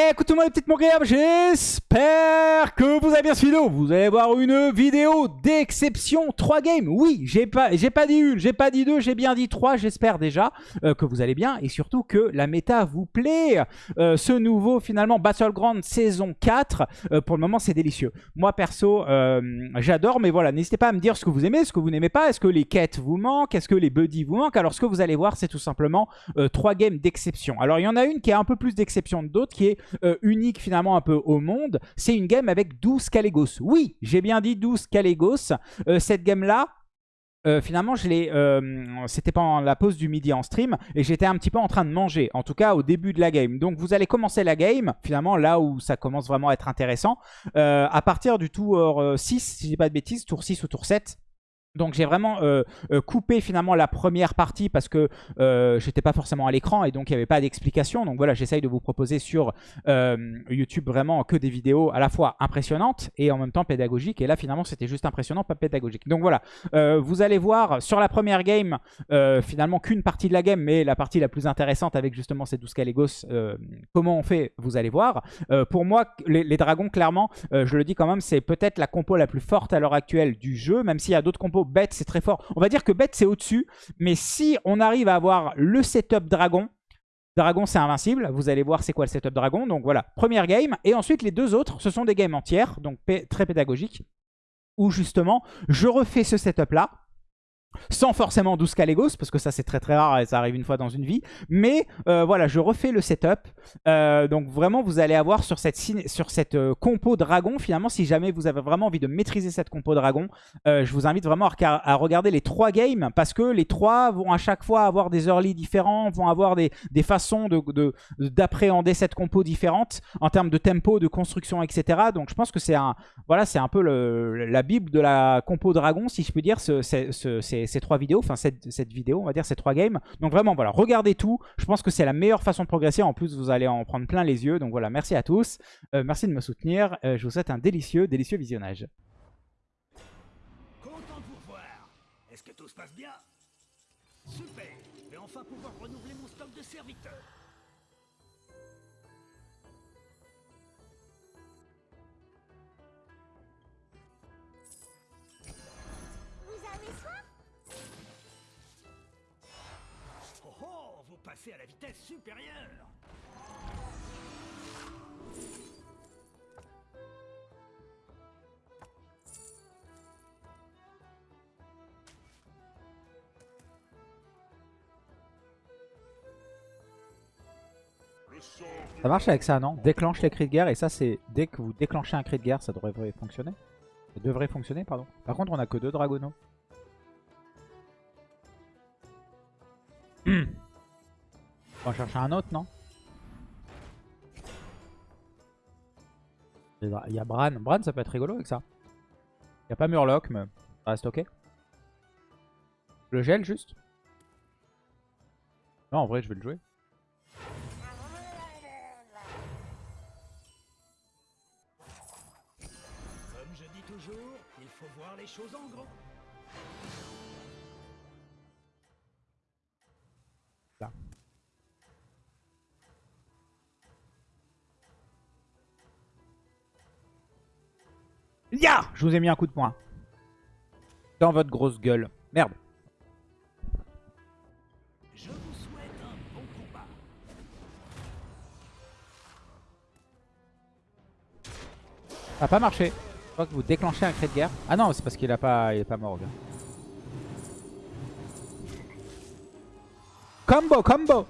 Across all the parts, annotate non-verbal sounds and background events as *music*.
Écoutez-moi les petites moqueries, j'espère que vous avez bien suivi vidéo. Vous allez voir une vidéo d'exception. 3 games, oui, j'ai pas, pas dit une, j'ai pas dit deux, j'ai bien dit trois. J'espère déjà euh, que vous allez bien et surtout que la méta vous plaît. Euh, ce nouveau finalement Battleground saison 4, euh, pour le moment c'est délicieux. Moi perso, j'adore, mais voilà, n'hésitez pas à me dire ce que vous aimez, ce que vous n'aimez pas. Est-ce que les quêtes vous manquent? Est-ce que les buddies vous manquent? Alors ce que vous allez voir, c'est tout simplement 3 games d'exception. Alors il y en a une qui est un peu plus d'exception que d'autres, qui est euh, unique finalement un peu au monde, c'est une game avec 12 Calegos. Oui, j'ai bien dit 12 Calegos. Euh, cette game-là, euh, finalement, je l'ai, c'était pendant la pause du midi en stream et j'étais un petit peu en train de manger, en tout cas au début de la game. Donc vous allez commencer la game, finalement là où ça commence vraiment à être intéressant, à partir du tour 6, si je dis pas de bêtises, tour 6 ou tour 7. Donc j'ai vraiment euh, euh, coupé finalement la première partie parce que euh, j'étais pas forcément à l'écran et donc il n'y avait pas d'explication. Donc voilà, j'essaye de vous proposer sur YouTube vraiment que des vidéos à la fois impressionnantes et en même temps pédagogiques. Et là finalement c'était juste impressionnant, pas pédagogique. Donc voilà, vous allez voir sur la première game finalement qu'une partie de la game, mais la partie la plus intéressante avec justement ces 12 Calegos, comment on fait, vous allez voir. pour moi, les, les dragons, clairement, je le dis quand même, c'est peut-être la compo la plus forte à l'heure actuelle du jeu, même s'il y a d'autres compos bête, c'est très fort. On va dire que bête, c'est au-dessus. Mais si on arrive à avoir le setup dragon, dragon, c'est invincible. Vous allez voir c'est quoi le setup dragon? Donc voilà, première game. Et ensuite, les deux autres, ce sont des games entières, donc très pédagogiques, où justement, je refais ce setup-là sans forcément 12 Calegos, parce que ça c'est très très rare et ça arrive une fois dans une vie. Mais euh, voilà, je refais le setup. Euh, donc vraiment, vous allez avoir sur cette, sur cette euh, compo dragon, finalement, si jamais vous avez vraiment envie de maîtriser cette compo dragon, je vous invite vraiment à, regarder les trois games, parce que les trois vont à chaque fois avoir des early différents, vont avoir des, façons d'appréhender de, cette compo différente en termes de tempo, de construction, etc. Donc je pense que c'est un, voilà, un peu la bible de la compo dragon, si je peux dire, trois vidéos, enfin cette, cette, vidéo, on va dire ces trois games. Donc vraiment, voilà, regardez tout. Je pense que c'est la meilleure façon de progresser. En plus, vous allez en prendre plein les yeux. Donc voilà, merci à tous. Euh, merci de me soutenir. Euh, je vous souhaite un délicieux, délicieux visionnage. Content pour voir. Est-ce que tout se passe bien? Super. Je enfin pouvoir renouveler mon stock de serviteurs. Vitesse supérieure Ça marche avec ça, non? Déclenche les cris de guerre, et ça c'est dès que vous déclenchez un cri de guerre, ça devrait fonctionner. Ça devrait fonctionner, pardon. Par contre, on a que deux dragonos. On va chercher un autre, non? Il y a Bran. Bran, ça peut être rigolo avec ça. Il n'y a pas Murloc, mais ça reste ok. Le gel, juste? Non, en vrai, je vais le jouer. Comme je dis toujours, il faut voir les choses en grand. Ya Je vous ai mis un coup de poing. Dans votre grosse gueule. Merde. Je vous souhaite un bon combat. Ça n'a pas marché. Je crois que vous déclenchez un cri de guerre. Ah non, c'est parce qu'il a pas, il est pas mort. Combo, combo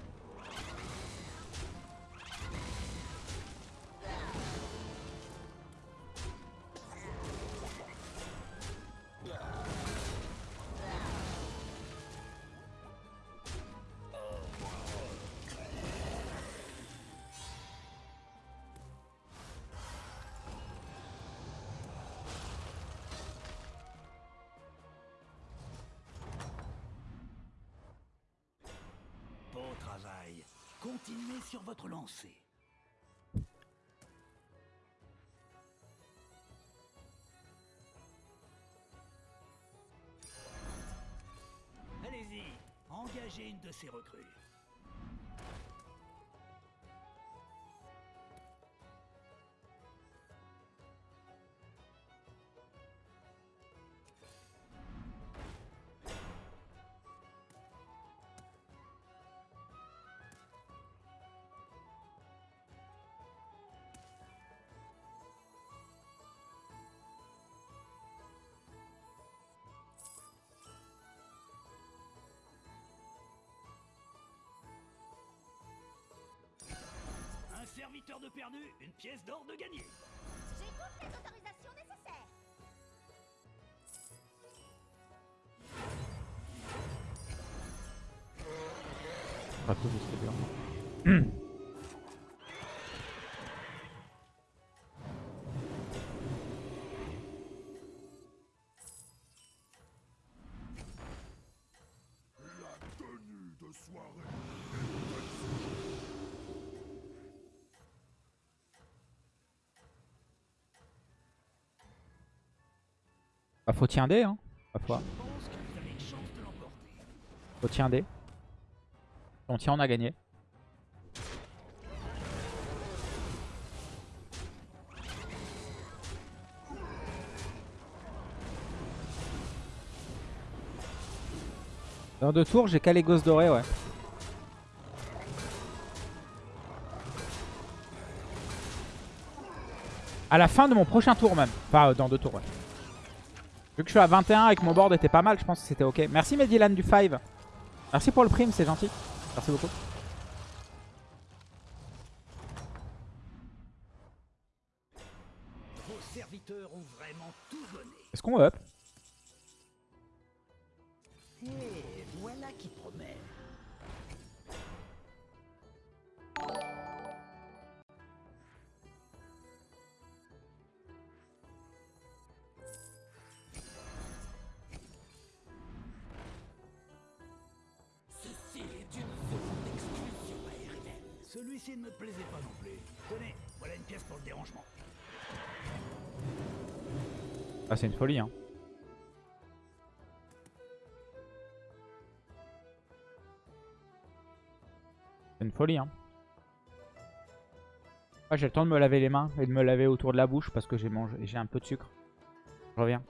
engagez une de ces recrues. Serviteur de perdu, une pièce d'or de gagné. J'ai toutes les autorisations nécessaires. Pas tout, *clears throat* Bah, faut un dé, hein. Pas foi. Faut dé. Si on tient, on a gagné. Dans deux tours, j'ai qu'à les gosses dorés, ouais. À la fin de mon prochain tour même. Enfin, dans deux tours, ouais. Vu que je suis à 21 et que mon board était pas mal, je pense que c'était ok. Merci Medilan du 5. Merci pour le prime, c'est gentil. Merci beaucoup. Est-ce qu'on up? Pas non plus. Tenez, voilà une pièce pour le dérangement. Ah, c'est une folie, hein. C'est une folie, hein. Ah, j'ai le temps de me laver les mains et de me laver autour de la bouche parce que j'ai mangé, j'ai un peu de sucre. Je reviens.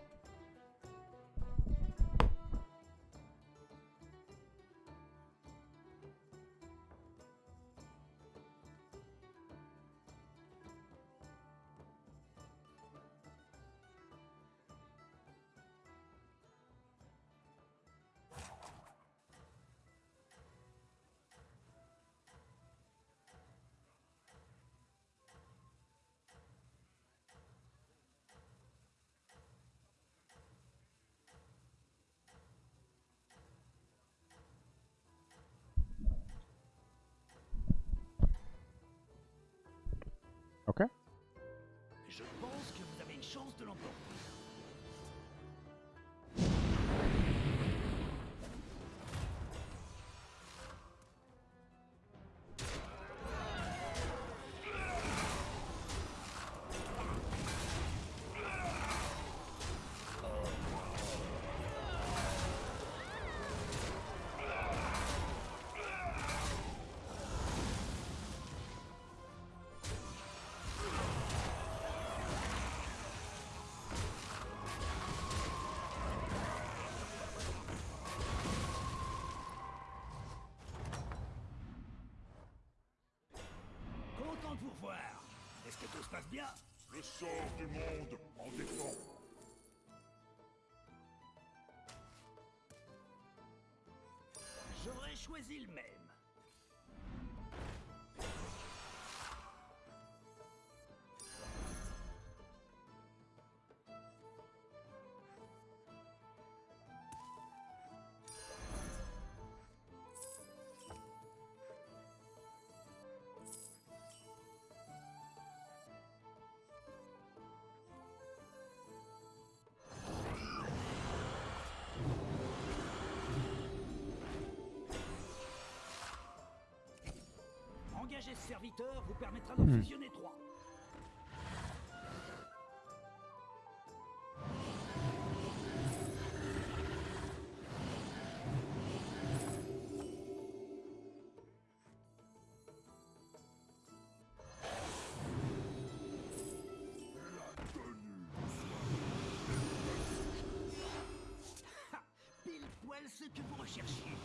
J'aurais Engager ce serviteur vous permettra d'en fusionner trois. Ha Pile poil ce que vous recherchiez.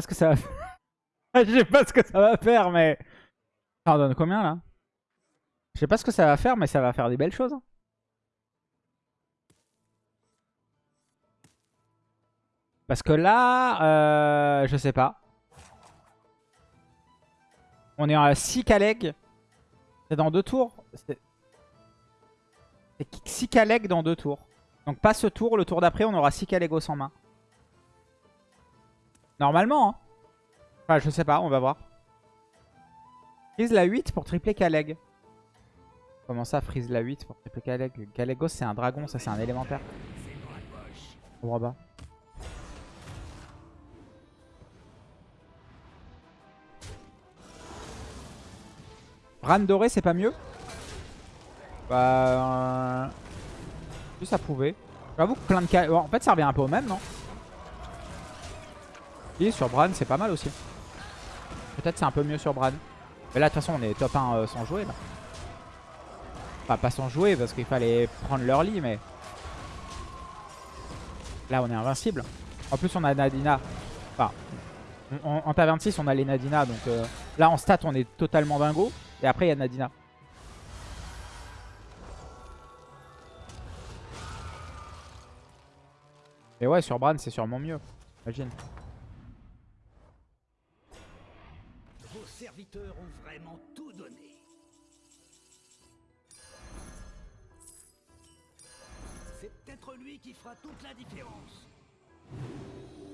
Ce que ça va faire. *laughs* Je sais pas ce que ça va faire, mais... Ça en donne combien, là? Je sais pas ce que ça va faire, mais ça va faire des belles choses. hein. Parce que là, euh, je sais pas. On est à 6 Kaleg. C'est dans deux tours. C'est 6 Kaleg dans deux tours. Donc pas ce tour, le tour d'après, on aura 6 Kalegos en main. Normalement, hein. Enfin, je sais pas, on va voir. Freeze la 8 pour tripler Kaleg. Comment ça, freeze la 8 pour tripler Kaleg Kalegos, c'est un dragon, ça c'est un élémentaire. Je comprends pas. Bran doré, c'est pas mieux? Bah... Euh... Juste à prouver. J'avoue que plein de en fait, ça revient un peu au même, non? Et sur Bran, c'est pas mal aussi. Peut-être c'est un peu mieux sur Bran. Mais là, de toute façon, on est top 1 euh, sans jouer, là. Enfin, pas sans jouer, parce qu'il fallait prendre leur lit, mais... Là, on est invincible. En plus, on a Nadina. Enfin, en, ta 26, on a les Nadina, donc... Euh, là, en stat, on est totalement dingo. Et après, il y a Nadina. Et ouais, sur Bran, c'est sûrement mieux. Imagine. Ont vraiment tout donné. C'est peut-être lui qui fera toute la différence.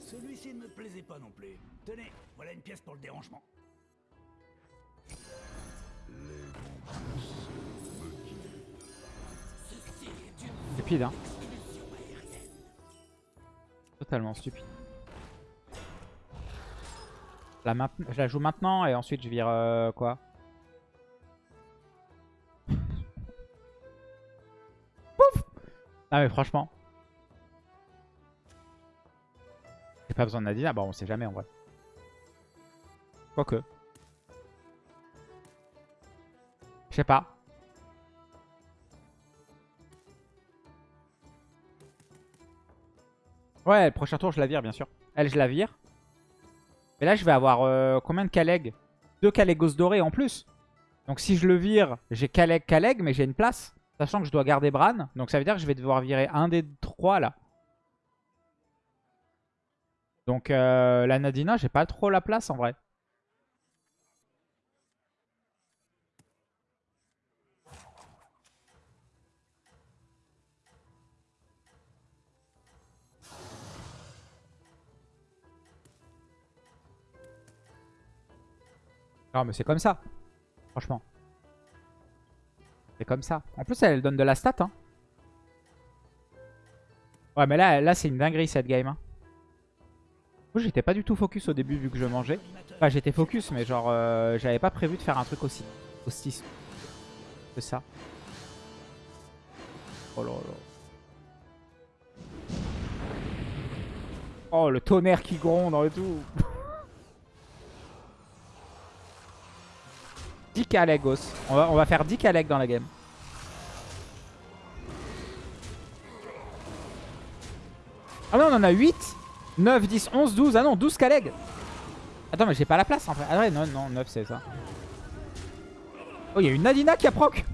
Celui-ci ne me plaisait pas non plus. Tenez, voilà une pièce pour le dérangement. Stupide, hein. Totalement stupide. La je la joue maintenant et ensuite je vire euh, quoi? Pouf Ah mais franchement. J'ai pas besoin de Nadina. Bon on sait jamais en vrai. Quoique. Je sais pas. Ouais, le prochain tour, je la vire, bien sûr. Elle, je la vire. Mais là, je vais avoir euh, combien de Kaleg Deux Kalegos dorés en plus. Donc si je le vire, j'ai Kaleg, Kaleg, mais j'ai une place. Sachant que je dois garder Bran. Donc ça veut dire que je vais devoir virer un des trois, là. Donc euh, la Nadina, j'ai pas trop la place, en vrai. Non, mais c'est comme ça. Franchement. C'est comme ça. En plus, elle donne de la stat. Hein. Ouais, mais là, là c'est une dinguerie cette game. Hein. J'étais pas du tout focus au début vu que je mangeais. Enfin, j'étais focus, mais genre, euh, j'avais pas prévu de faire un truc aussi, aussi que ça. Oh là. Oh, le tonnerre qui gronde et tout. 10 Kalegos. On va, on va faire 10 Kaleg dans la game. Ah non, on en a 8, 9, 10, 11, 12. Ah non, 12 Kaleg. Attends, mais j'ai pas la place en fait. Ah ouais, non, non, 9 c'est ça. Oh, il y a une Nadina qui a proc.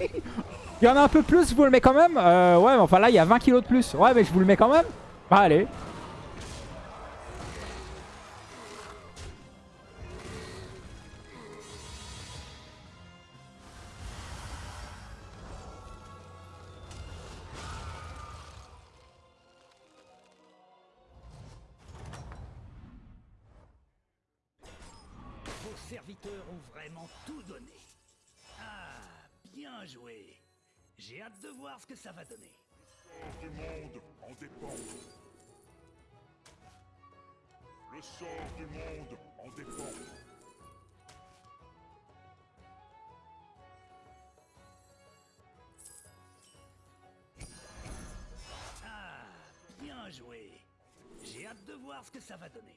*laughs* Il y en a un peu plus, je vous le mets quand même. Euh, ouais, mais enfin là, il y a 20 kilos de plus. Ouais, mais je vous le mets quand même. Bah, allez. Serviteurs ont vraiment tout donné. Ah, bien joué. J'ai hâte de voir ce que ça va donner. Le sort du monde en dépend. Le sort du monde en dépend. Ah, bien joué. J'ai hâte de voir ce que ça va donner.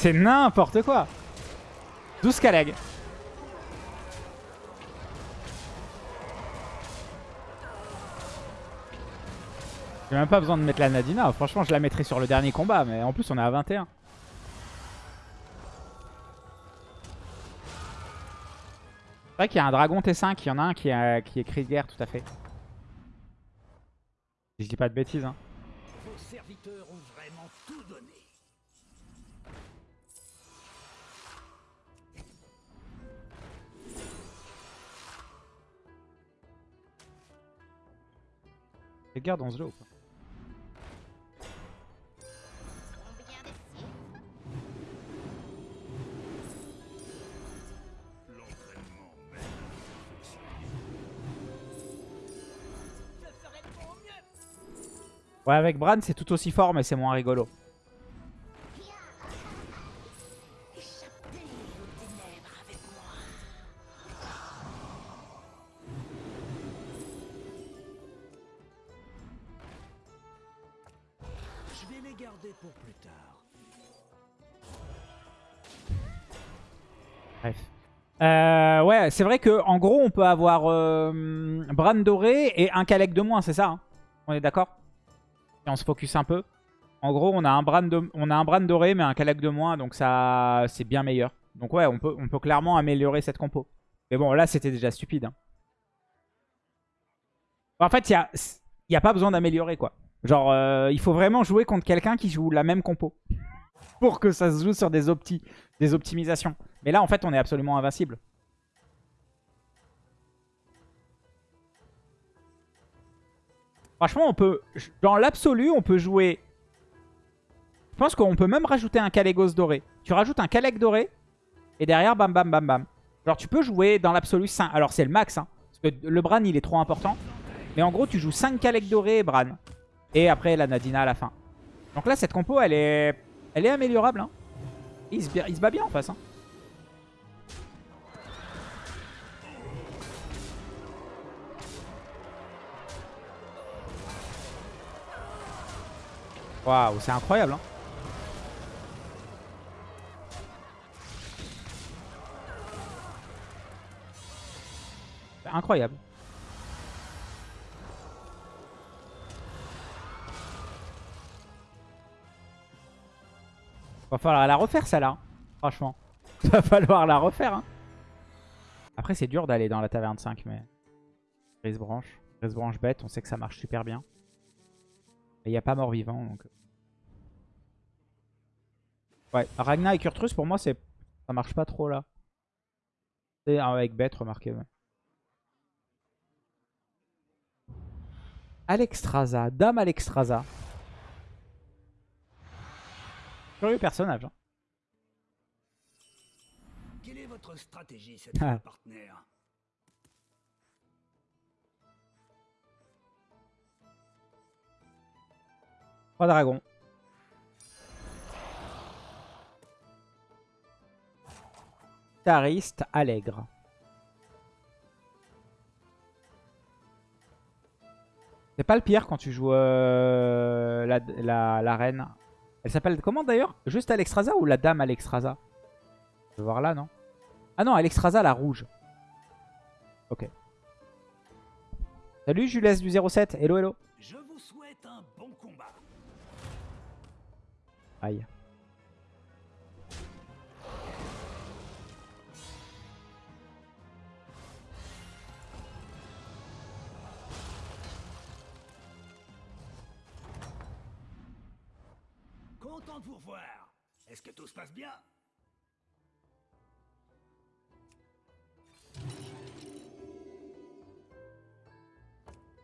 C'est n'importe quoi. 12 Kaleg. J'ai même pas besoin de mettre la Nadina. Franchement, je la mettrai sur le dernier combat. Mais en plus, on est à 21. C'est vrai qu'il y a un dragon T5. Il y en a un qui, qui est cri de guerre, tout à fait. Si je dis pas de bêtises. Hein. Vos serviteurs ont vraiment tout donné. Fais guerre dans ce jeu ou pas. Ouais, avec Bran, c'est tout aussi fort, mais c'est moins rigolo. Bref. Euh, ouais, c'est vrai que en gros, on peut avoir euh, Bran doré et un Kalec de moins, c'est ça hein? On est d'accord? Et on se focus un peu. En gros, on a un Bran, de- on a un doré, mais un Kalec de moins, donc ça, c'est bien meilleur. Donc ouais, on peut, on peut clairement améliorer cette compo. Mais bon, là, c'était déjà stupide. hein. En fait, il n'y a, y a pas besoin d'améliorer, quoi. Genre, euh, il faut vraiment jouer contre quelqu'un qui joue la même compo. Pour que ça se joue sur des, opti des optimisations. Mais là, en fait, on est absolument invincible. Franchement, on peut... Dans l'absolu, on peut jouer... Je pense qu'on peut même rajouter un Calegos doré. Tu rajoutes un Caleg doré, et derrière, bam, bam, bam, bam. Genre, tu peux jouer dans l'absolu 5... Alors, c'est le max, hein. Parce que le Bran, il est trop important. Mais en gros, tu joues 5 Caleg dorés et Bran. Et après, la Nadina à la fin. Donc là, cette compo, elle est... Elle est améliorable, hein. Il se, il se bat bien en face, hein. Waouh, c'est incroyable. Hein. Incroyable. Va falloir la refaire celle-là. hein. Franchement. *laughs* Va falloir la refaire. hein. Après c'est dur d'aller dans la taverne 5 mais... Grise branche. Grise branche bête, on sait que ça marche super bien. Il n'y a pas mort vivant donc... Ouais, Ragnar et Kurtrus pour moi c'est... Ça marche pas trop là. C'est avec bête, remarquez. ouais. Alexstrasza, Dame Alexstrasza. Curieux personnage. hein. Quelle est votre stratégie cette Ah. partenaire? Trois dragons. Tariste allègre. C'est pas le pire quand tu joues euh, la, la, la reine. Elle s'appelle comment d'ailleurs? Juste Alexstrasza ou la dame Alexstrasza Je vais voir là, non? Ah non, Alexstrasza, la rouge. Ok. Salut Jules du 07. Hello, hello. Je vous souhaite un bon combat. Aïe. Est-ce que tout se passe bien?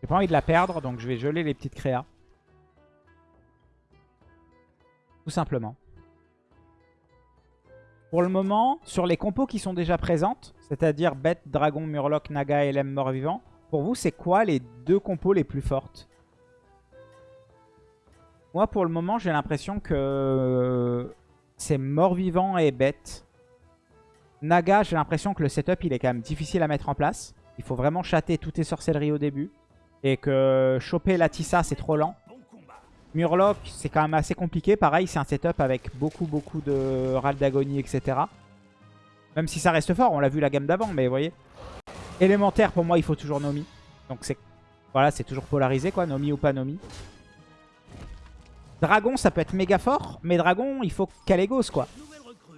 J'ai pas envie de la perdre, donc je vais geler les petites créas. Tout simplement. Pour le moment, sur les compos qui sont déjà présentes, c'est-à-dire Bête, Dragon, Murloc, Naga, LM, Mort-Vivant, pour vous, c'est quoi les deux compos les plus fortes? Moi, pour le moment, j'ai l'impression que c'est Mort-Vivant et Bête. Naga, j'ai l'impression que le setup, il est quand même difficile à mettre en place. Il faut vraiment chatter toutes tes sorcelleries au début. Et que choper la Tissa, c'est trop lent. Murloc, c'est quand même assez compliqué. Pareil, c'est un setup avec beaucoup, beaucoup de râles d'agonie, etc. Même si ça reste fort, on l'a vu la gamme d'avant, mais vous voyez. Élémentaire, pour moi, il faut toujours Nomi. Donc c'est voilà, c'est toujours polarisé, quoi. Nomi ou pas Nomi. Dragon, ça peut être méga fort, mais Dragon, il faut Kalégos, quoi.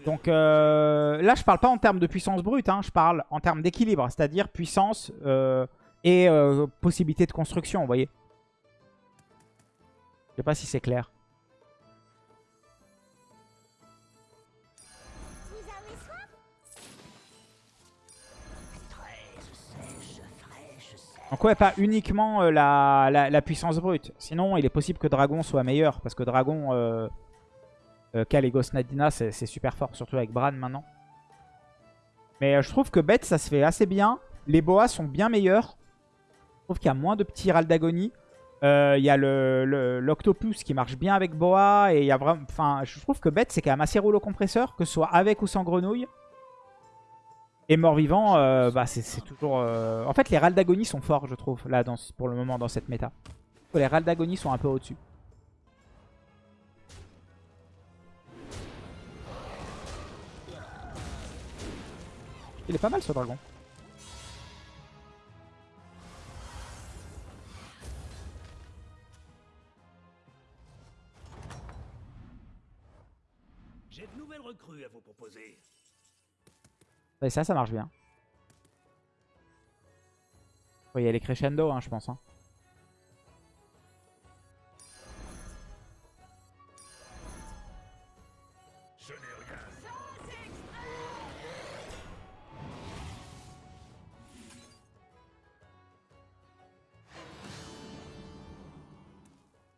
Donc euh, là, je parle pas en termes de puissance brute, hein, je parle en termes d'équilibre, c'est-à-dire puissance euh, et euh, possibilité de construction, vous voyez. Je sais pas si c'est clair. Donc ouais, pas uniquement euh, la, puissance brute. Sinon, il est possible que Dragon soit meilleur, parce que Dragon, euh, euh, Nadina, c'est super fort, surtout avec Bran maintenant. Mais euh, je trouve que Bête, ça se fait assez bien. Les boas sont bien meilleurs. Je trouve qu'il y a moins de petits râles d'agonie. Il y a l'Octopus qui marche bien avec Boa. Et y a vraiment. Je trouve que Bête, c'est quand même assez rouleau compresseur, que ce soit avec ou sans grenouille. Et mort-vivant, euh, bah, c'est toujours... euh, En fait, les râles d'agonie sont forts, je trouve, là, pour le moment, dans cette méta. Les râles d'agonie sont un peu au-dessus. Il est pas mal, ce dragon. J'ai de nouvelles recrues à vous proposer. Et ça, ça marche bien. Il y a les crescendo, hein, je pense. hein.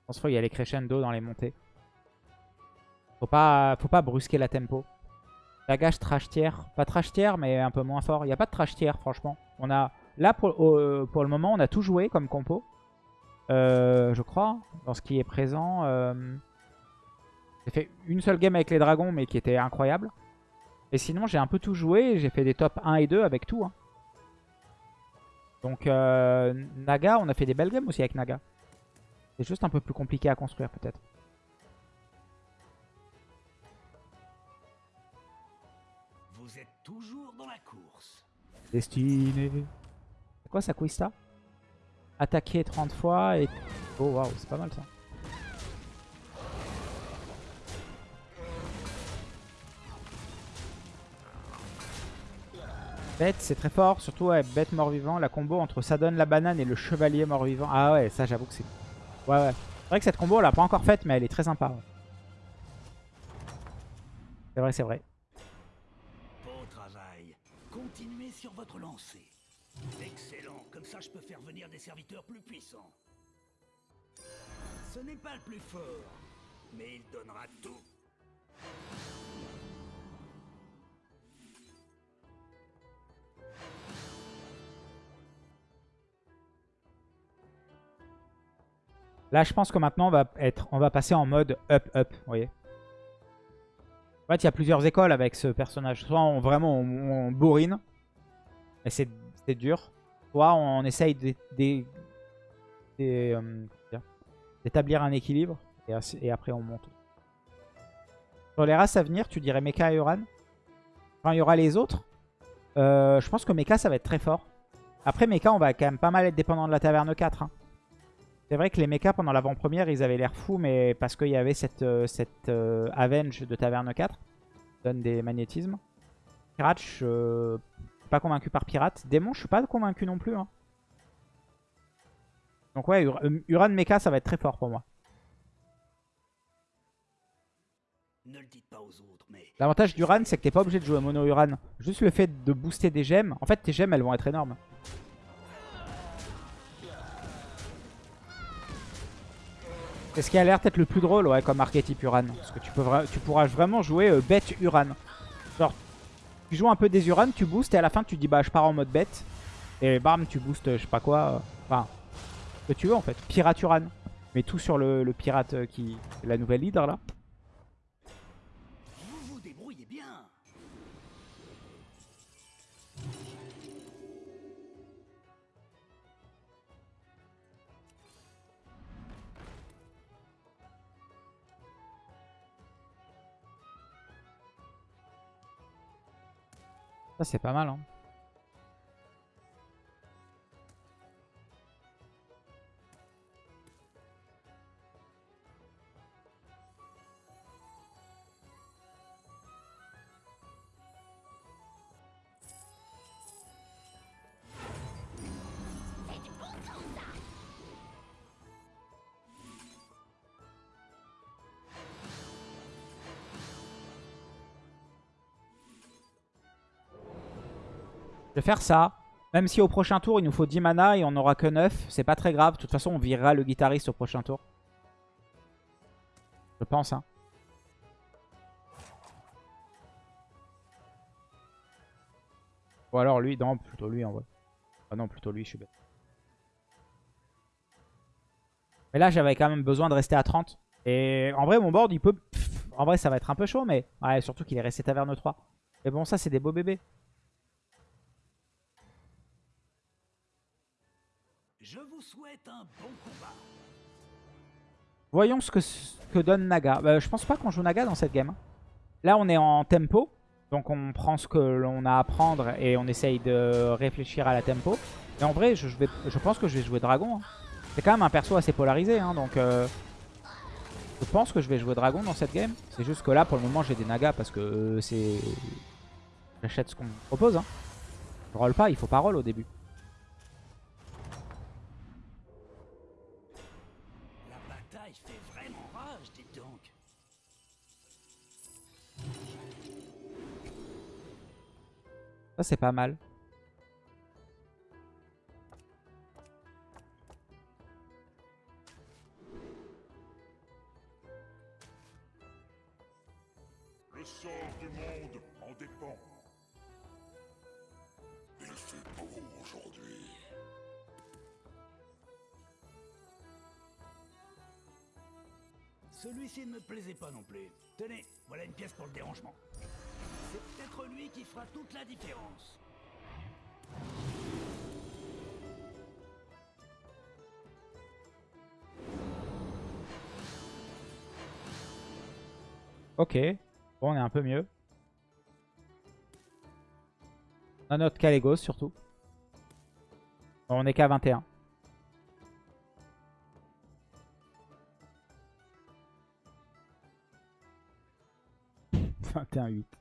Je pense qu'il y a les crescendo dans les montées. Faut pas, faut pas brusquer la tempo. Lagache trash tier. Pas trash tier, mais un peu moins fort. Il n'y a pas de trash tier, franchement. On a, là, pour le moment, on a tout joué comme compo. Euh, je crois, dans ce qui est présent. Euh, J'ai fait une seule game avec les dragons, mais qui était incroyable. Et sinon, j'ai un peu tout joué. J'ai fait des top 1 et 2 avec tout. hein. Donc, euh, Naga, on a fait des belles games aussi avec Naga. C'est juste un peu plus compliqué à construire peut-être. Toujours dans la course. Destiné. C'est quoi ça Quista? Attaquer 30 fois et... Oh waouh, c'est pas mal ça. Bête, c'est très fort, surtout ouais, bête mort-vivant. La combo entre ça donne la banane et le chevalier mort-vivant. Ah ouais, ça j'avoue que c'est... Ouais, ouais. C'est vrai que cette combo, on l'a pas encore faite, mais elle est très sympa. C'est vrai, c'est vrai. Beau travail. Continuez sur votre. Excellent. Comme ça, je peux faire venir des serviteurs plus puissants. Ce n'est pas le plus fort, mais il donnera tout. Là, je pense que maintenant, on va, être, on va passer en mode up-up, vous voyez. En fait, il y a plusieurs écoles avec ce personnage. Soit on, vraiment on, on bourrine, et c'est dur. Soit on essaye euh, d'établir un équilibre, et, après on monte. Sur les races à venir, tu dirais Mecha et Uran. Quand il y aura les autres, euh, je pense que Mecha, ça va être très fort. Après, Mecha, on va quand même pas mal être dépendant de la Taverne 4. hein. C'est vrai que les mechas pendant l'avant-première, ils avaient l'air fous, mais parce qu'il y avait cette, euh, Avenge de Taverne 4, qui donne des magnétismes. Je suis pas convaincu par Pirate. Démon, je suis pas convaincu non plus. hein. Donc ouais, Ur- euh, Uran Mecha, ça va être très fort pour moi. Ne le dites pas aux autres, mais L'avantage d'Uran, c'est que t'es pas obligé de jouer mono Uran. Juste le fait de booster des gemmes. En fait, tes gemmes, elles vont être énormes. C'est ce qui a l'air peut-être le plus drôle, ouais, comme archétype Uran. Parce que tu, peux tu pourras vraiment jouer euh, bête Uran. Genre, tu joues un peu des Uran, tu boostes, et à la fin, tu dis, bah, je pars en mode bête. Et bam, tu boostes, je sais pas quoi. Enfin, ce que tu veux, en fait. Pirate Uran. Mais tout sur le, le pirate euh, qui... La nouvelle leader, là. Ça, c'est pas mal. Hein. Vais faire ça. Même si au prochain tour, il nous faut 10 mana et on n'aura que 9. C'est pas très grave. De toute façon, on virera le guitariste au prochain tour. Je pense. Hein. Ou alors lui. Non, plutôt lui en vrai. Ah non, plutôt lui, je suis bête. Mais là, j'avais quand même besoin de rester à 30. Et en vrai, mon board, il peut... En vrai, ça va être un peu chaud, mais... Ouais, surtout qu'il est resté taverne 3. Mais bon, ça, c'est des beaux bébés. Voyons ce que, donne Naga. Bah, je pense pas qu'on joue Naga dans cette game. hein. Là, on est en tempo. Donc, on prend ce que l'on a à prendre et on essaye de réfléchir à la tempo. Mais en vrai, je, pense que je vais jouer Dragon. hein. C'est quand même un perso assez polarisé. hein, donc, euh, je pense que je vais jouer Dragon dans cette game. C'est juste que là, pour le moment, j'ai des Nagas parce que euh, c'est... J'achète ce qu'on me propose. Je roll pas, il faut pas roll au début. Ça, c'est pas mal. Le sort du monde en dépend. Il fait beau aujourd'hui. Celui-ci ne me plaisait pas non plus. Tenez, voilà une pièce pour le dérangement. C'est peut-être lui qui fera toute la différence. Ok. Bon, on est un peu mieux. On a notre Kalégos surtout. Bon, on est qu'à 21. « 21-8. Vous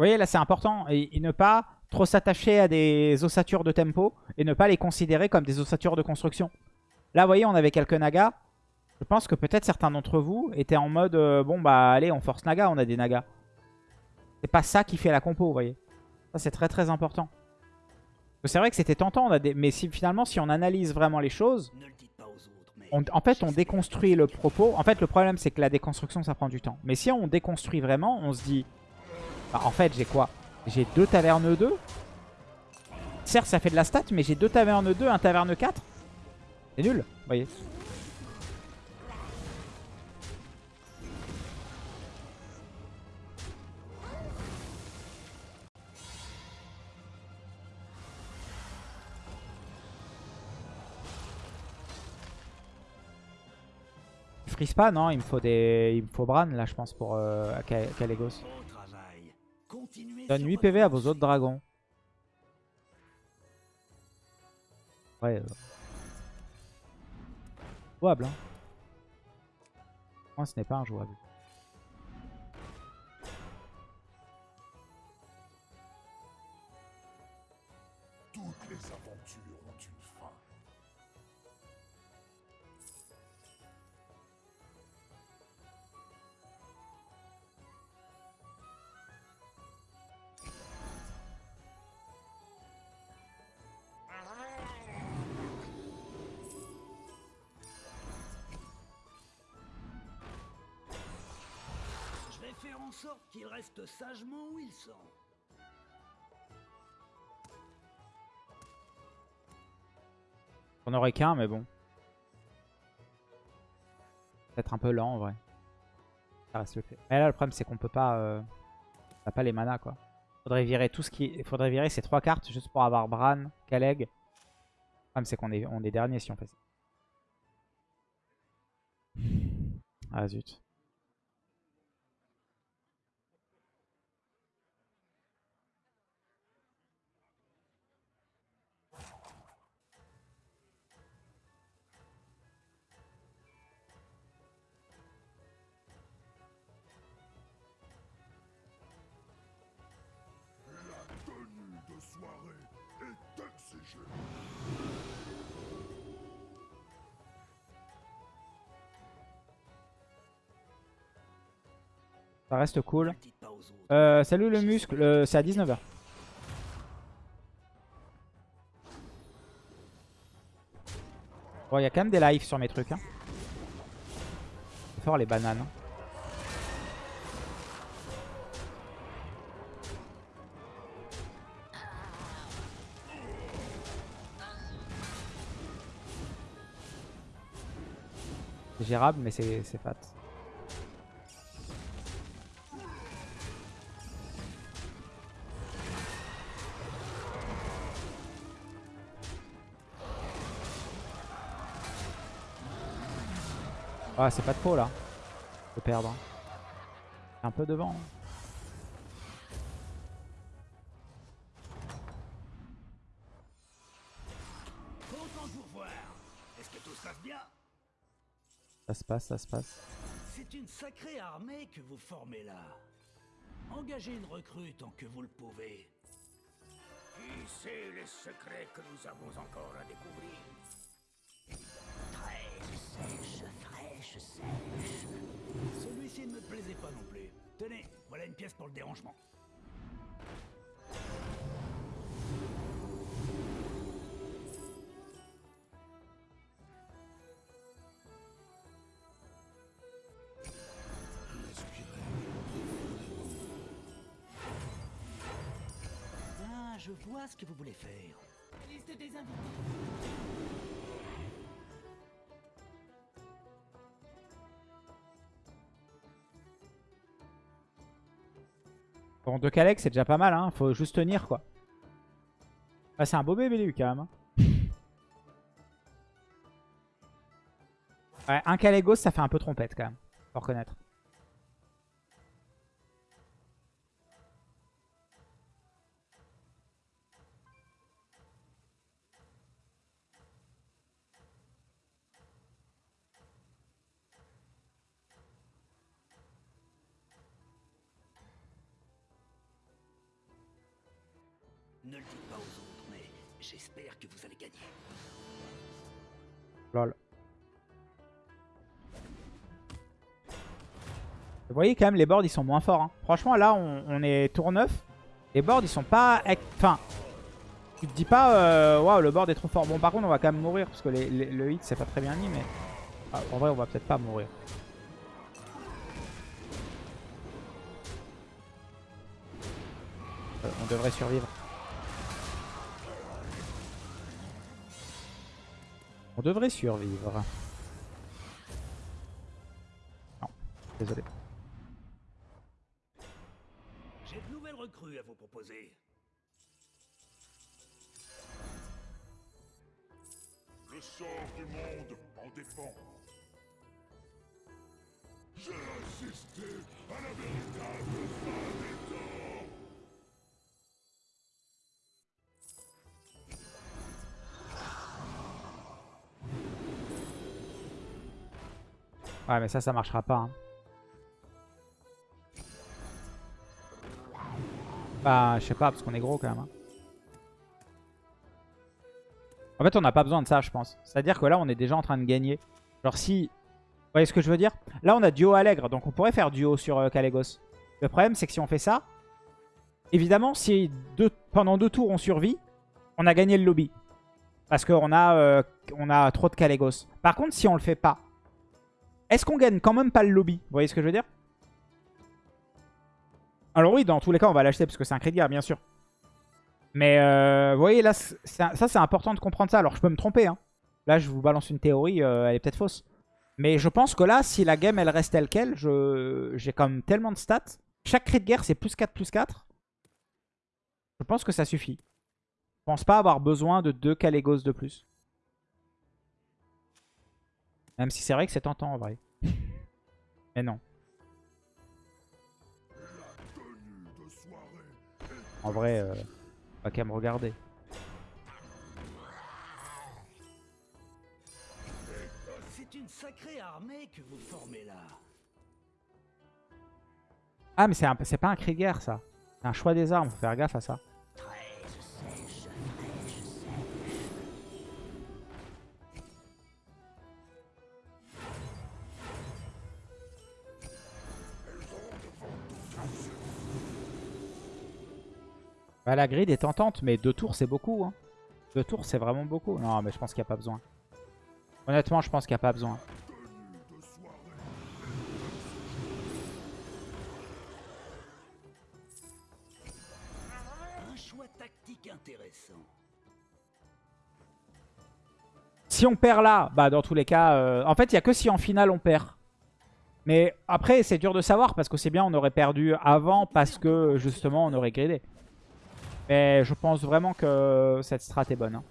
voyez, là, c'est important. Et, et ne pas trop s'attacher à des ossatures de tempo et ne pas les considérer comme des ossatures de construction. Là, vous voyez, on avait quelques nagas. Je pense que peut-être certains d'entre vous étaient en mode euh, bon, bah, allez, on force naga, on a des nagas. C'est pas ça qui fait la compo, vous voyez. Ça, c'est très très important. C'est vrai que c'était tentant, on a des... mais si, finalement, si on analyse vraiment les choses, on- en fait, on déconstruit le propos. En fait, le problème, c'est que la déconstruction, ça prend du temps. Mais si on déconstruit vraiment, on se dit... en fait, j'ai quoi J'ai deux tavernes 2. Certes, ça fait de la stat, mais j'ai deux tavernes 2, un taverne 4. C'est nul, vous voyez. Il frise pas, non Il me faut des, il me faut Bran là, je pense pour euh, Donne sur 8 votre PV à vos autres dragons. Ouais. Euh... Jouable, hein. Moi, ce n'est pas injouable. sorte sagement où. On aurait qu'un, mais bon. Peut-être un peu lent en vrai. Reste le fait. Mais là, le problème, c'est qu'on peut pas. Euh, on a pas les manas quoi. Faudrait virer tout ce qui. Faudrait virer ces trois cartes juste pour avoir Bran, Kaleg. Le problème, c'est qu'on est, on est dernier si on fait ça. Ah zut. Ça reste cool. Euh, salut le muscle, euh, c'est à 19h. Bon, il y a quand même des lives sur mes trucs. Hein. C'est fort les bananes. hein. C'est gérable, mais c'est fat. Ah, c'est pas de faux là. De perdre. Un peu devant. Content de vous revoir. Est-ce que tout se passe bien Ça se passe, ça se passe. C'est une sacrée armée que vous formez là. Engagez une recrue tant que vous le pouvez. Qui sait les secrets que nous avons encore à découvrir? Fraîche, sèche. Celui-ci ne me plaisait pas non plus. Tenez, voilà une pièce pour le dérangement. Ah, je vois ce que vous voulez faire. Liste des invités. Bon, deux Kalex, c'est déjà pas mal, hein. Faut juste tenir, quoi. Ah, c'est un beau bébé, lui, quand même. hein. Ouais, un Kalégos, ça fait un peu trompette, quand même. Faut reconnaître. Lol. Vous voyez quand même les boards ils sont moins forts. hein. Franchement là on, est tour 9. Les boards ils sont pas... Enfin... Tu te dis pas euh, waouh le board est trop fort. Bon par contre on va quand même mourir parce que le hit c'est pas très bien mis mais... Ah, en vrai on va peut-être pas mourir. Euh, on devrait survivre. On devrait survivre. Non, désolé. J'ai de nouvelles recrues à vous proposer. Le sort du monde en dépend. J'ai assisté à la véritable fin des Ouais mais ça, ça marchera pas. hein. Bah, je sais pas, parce qu'on est gros quand même. hein. En fait, on n'a pas besoin de ça, je pense. C'est-à-dire que là, on est déjà en train de gagner. Genre si... Vous voyez ce que je veux dire? Là, on a duo Allègre, donc on pourrait faire duo sur euh. Le problème, c'est que si on fait ça, évidemment, si pendant deux tours, on survit, on a gagné le lobby. Parce qu'on a, euh, a trop de Kalégos. Par contre, si on le fait pas, est-ce qu'on gagne quand même pas le lobby? Vous voyez ce que je veux dire? Alors oui, dans tous les cas, on va l'acheter parce que c'est un crédit, guerre, bien sûr. Mais euh, vous voyez, là, ça c'est important de comprendre ça. Alors je peux me tromper. Hein. Là, je vous balance une théorie, euh, elle est peut-être fausse. Mais je pense que là, si la game elle reste telle quelle, j'ai quand même tellement de stats. Chaque cri de guerre, c'est plus 4, plus 4. Je pense que ça suffit. Je pense pas avoir besoin de deux Kalégos de plus. Même si c'est vrai que c'est tentant en vrai. *laughs* Mais non. En vrai, euh, pas qu'à me regarder. C'est une sacrée armée que vous formez là. Ah, mais c'est un- c'est pas un cri de guerre, ça. C'est un choix des armes, faut faire gaffe à ça. Bah, la grid est tentante, mais deux tours, c'est beaucoup. Hein. Deux tours, c'est vraiment beaucoup. Non, mais je pense qu'il n'y a pas besoin. Honnêtement, je pense qu'il n'y a pas besoin. Un choix tactique intéressant. Si on perd là, bah dans tous les cas... euh, En fait, il n'y a que si en finale on perd. Mais après, c'est dur de savoir parce que c'est bien, on aurait perdu avant parce que justement, on aurait gridé. Mais je pense vraiment que cette strat est bonne. hein.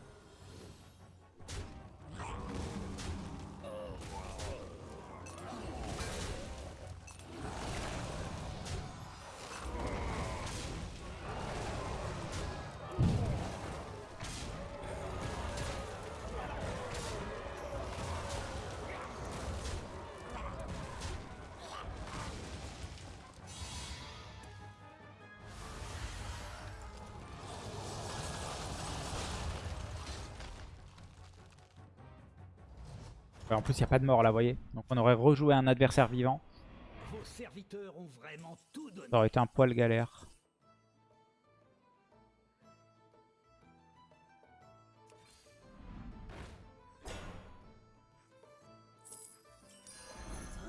En plus, il n'y a pas de mort là, vous voyez. Donc on aurait rejoué un adversaire vivant. Vos serviteurs ont vraiment tout donné. Ça aurait été un poil galère.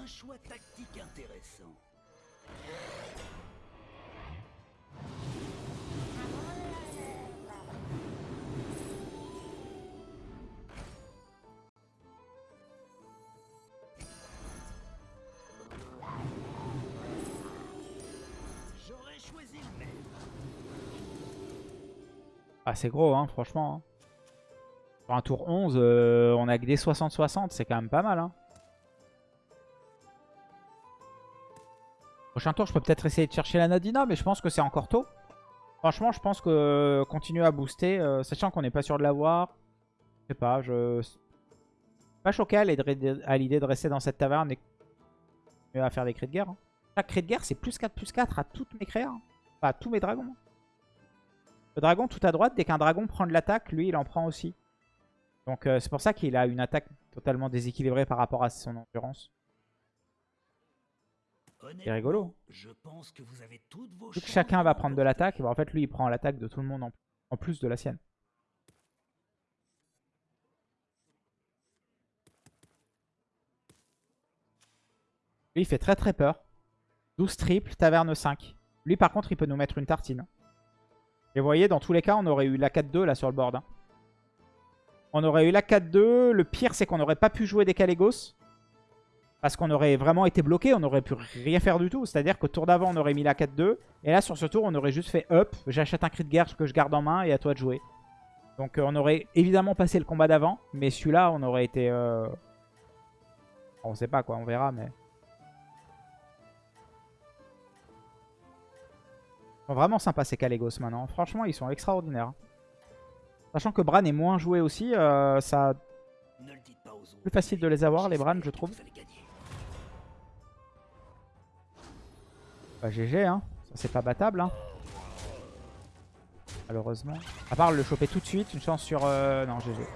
Un choix tactique intéressant. C'est gros, hein, franchement. hein. Pour un tour 11, euh, on a que des 60-60, c'est quand même pas mal. Hein. Prochain tour, je peux peut-être essayer de chercher la Nadina, mais je pense que c'est encore tôt. Franchement, je pense que euh, continuer à booster, euh, sachant qu'on n'est pas sûr de l'avoir. Je sais pas, je... Pas choqué à l'idée de rester dans cette taverne et à faire des cris de guerre. Chaque cri de guerre, c'est plus 4, plus 4 à toutes mes créas. Enfin, à tous mes dragons. Le dragon tout à droite, dès qu'un dragon prend de l'attaque, lui, il en prend aussi. Donc euh, c'est pour ça qu'il a une attaque totalement déséquilibrée par rapport à son endurance. Honnêtement, rigolo. Je pense que vous avez toutes vos Vu que chacun va prendre de l'attaque, bah, en fait lui il prend l'attaque de tout le monde en, en plus de la sienne. Lui il fait très très peur. 12 triple, taverne 5. Lui par contre il peut nous mettre une tartine. Et vous voyez dans tous les cas on aurait eu la 4-2 là sur le board. hein. On aurait eu la 4-2. Le pire c'est qu'on n'aurait pas pu jouer des Calégos. Parce qu'on aurait vraiment été bloqué, on n'aurait pu rien faire du tout. C'est-à-dire qu'au tour d'avant, on aurait mis la 4-2. Et là, sur ce tour, on aurait juste fait up. J'achète un cri de guerre que je garde en main et à toi de jouer. Donc euh, on aurait évidemment passé le combat d'avant. Mais celui-là, on aurait été... euh, On sait pas quoi, on verra. mais... sont vraiment sympas ces Calégos maintenant. Franchement, ils sont extraordinaires. Sachant que Bran est moins joué aussi, euh, ça... Plus facile de les avoir, les Bran, je trouve. Bah GG hein, ça c'est pas battable hein. Malheureusement. À part le choper tout de suite, une chance sur... euh, Non GG.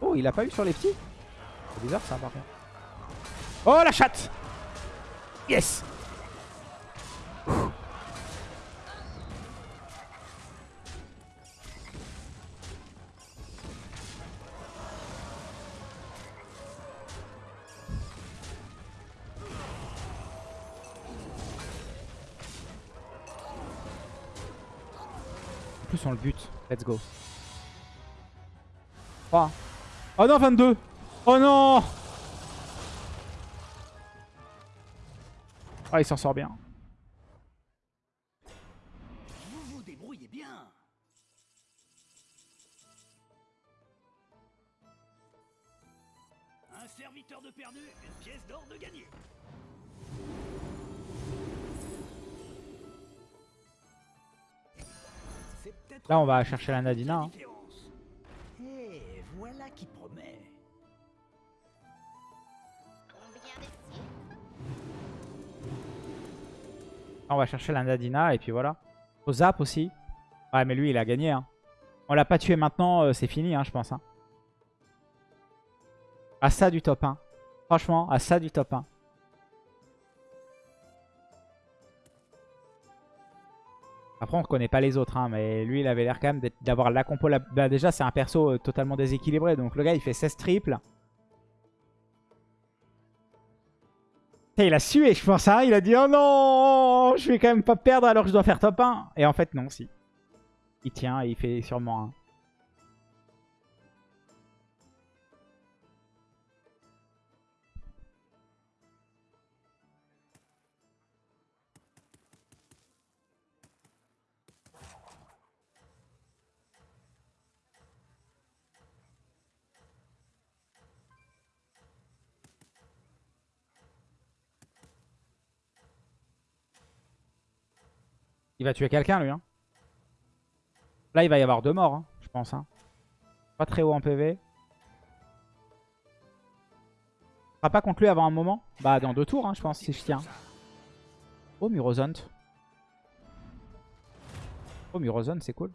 Oh il a pas eu sur les petits? C'est bizarre ça par contre. Oh la chatte Yes Let's go. 3. Oh non 22 Oh non Ah il s'en sort bien. Vous vous débrouillez bien. Un serviteur de perdu, une pièce d'or de gagné. Là, on va chercher la Nadina. hein. on va chercher la Nadina et puis voilà. Au zap aussi. Ouais, mais lui, il a gagné. Hein. On l'a pas tué maintenant, euh, c'est fini, hein, je pense. Hein. À ça du top 1. Franchement, à ça du top 1. Après, on reconnaît pas les autres, hein, mais lui, il avait l'air quand même d'avoir la compo. La... Bah, déjà, c'est un perso euh, totalement déséquilibré. Donc, le gars, il fait 16 triples. Il a sué, je pense. Hein. Il a dit Oh non, je vais quand même pas perdre alors que je dois faire top 1. Et en fait, non, si. Il tient et il fait sûrement un. Il va tuer quelqu'un, lui. Hein. Là, il va y avoir deux morts, hein, je pense. Hein. Pas très haut en PV. Sera pas contre lui avant un moment? Bah, dans deux tours, hein, je pense, si je tiens. Oh, Murozont. Oh, Murozont, c'est cool.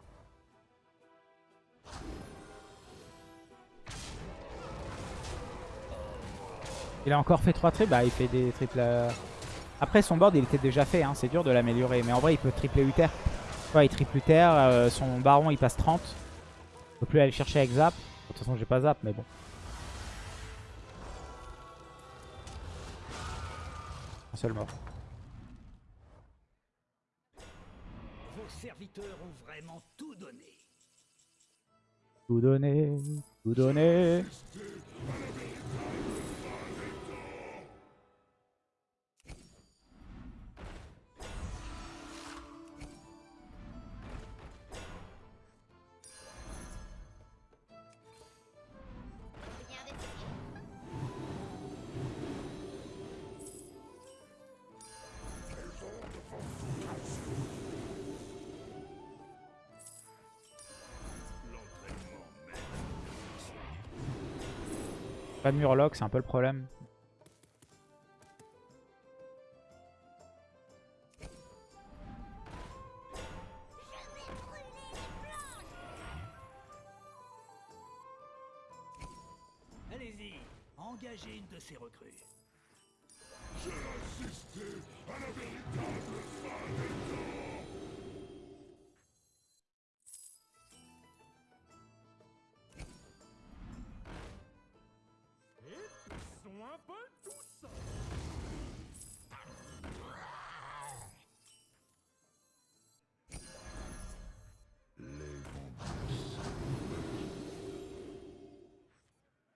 Il a encore fait trois triples? Bah, il fait des triples... Après, son board, il était déjà fait. Hein. C'est dur de l'améliorer. Mais en vrai, il peut tripler Uther. Il triple Uther. euh, son baron, il passe 30. Je peux plus aller le chercher avec Zap. De toute façon, j'ai pas Zap, mais bon. Un seul mort. Vos serviteurs ont vraiment tout donné. Tout donner, tout donner. Pas de Murloc, c'est un peu le problème. Allez-y, engagez une de ces recrues. J'ai assisté à la véritable fin des temps.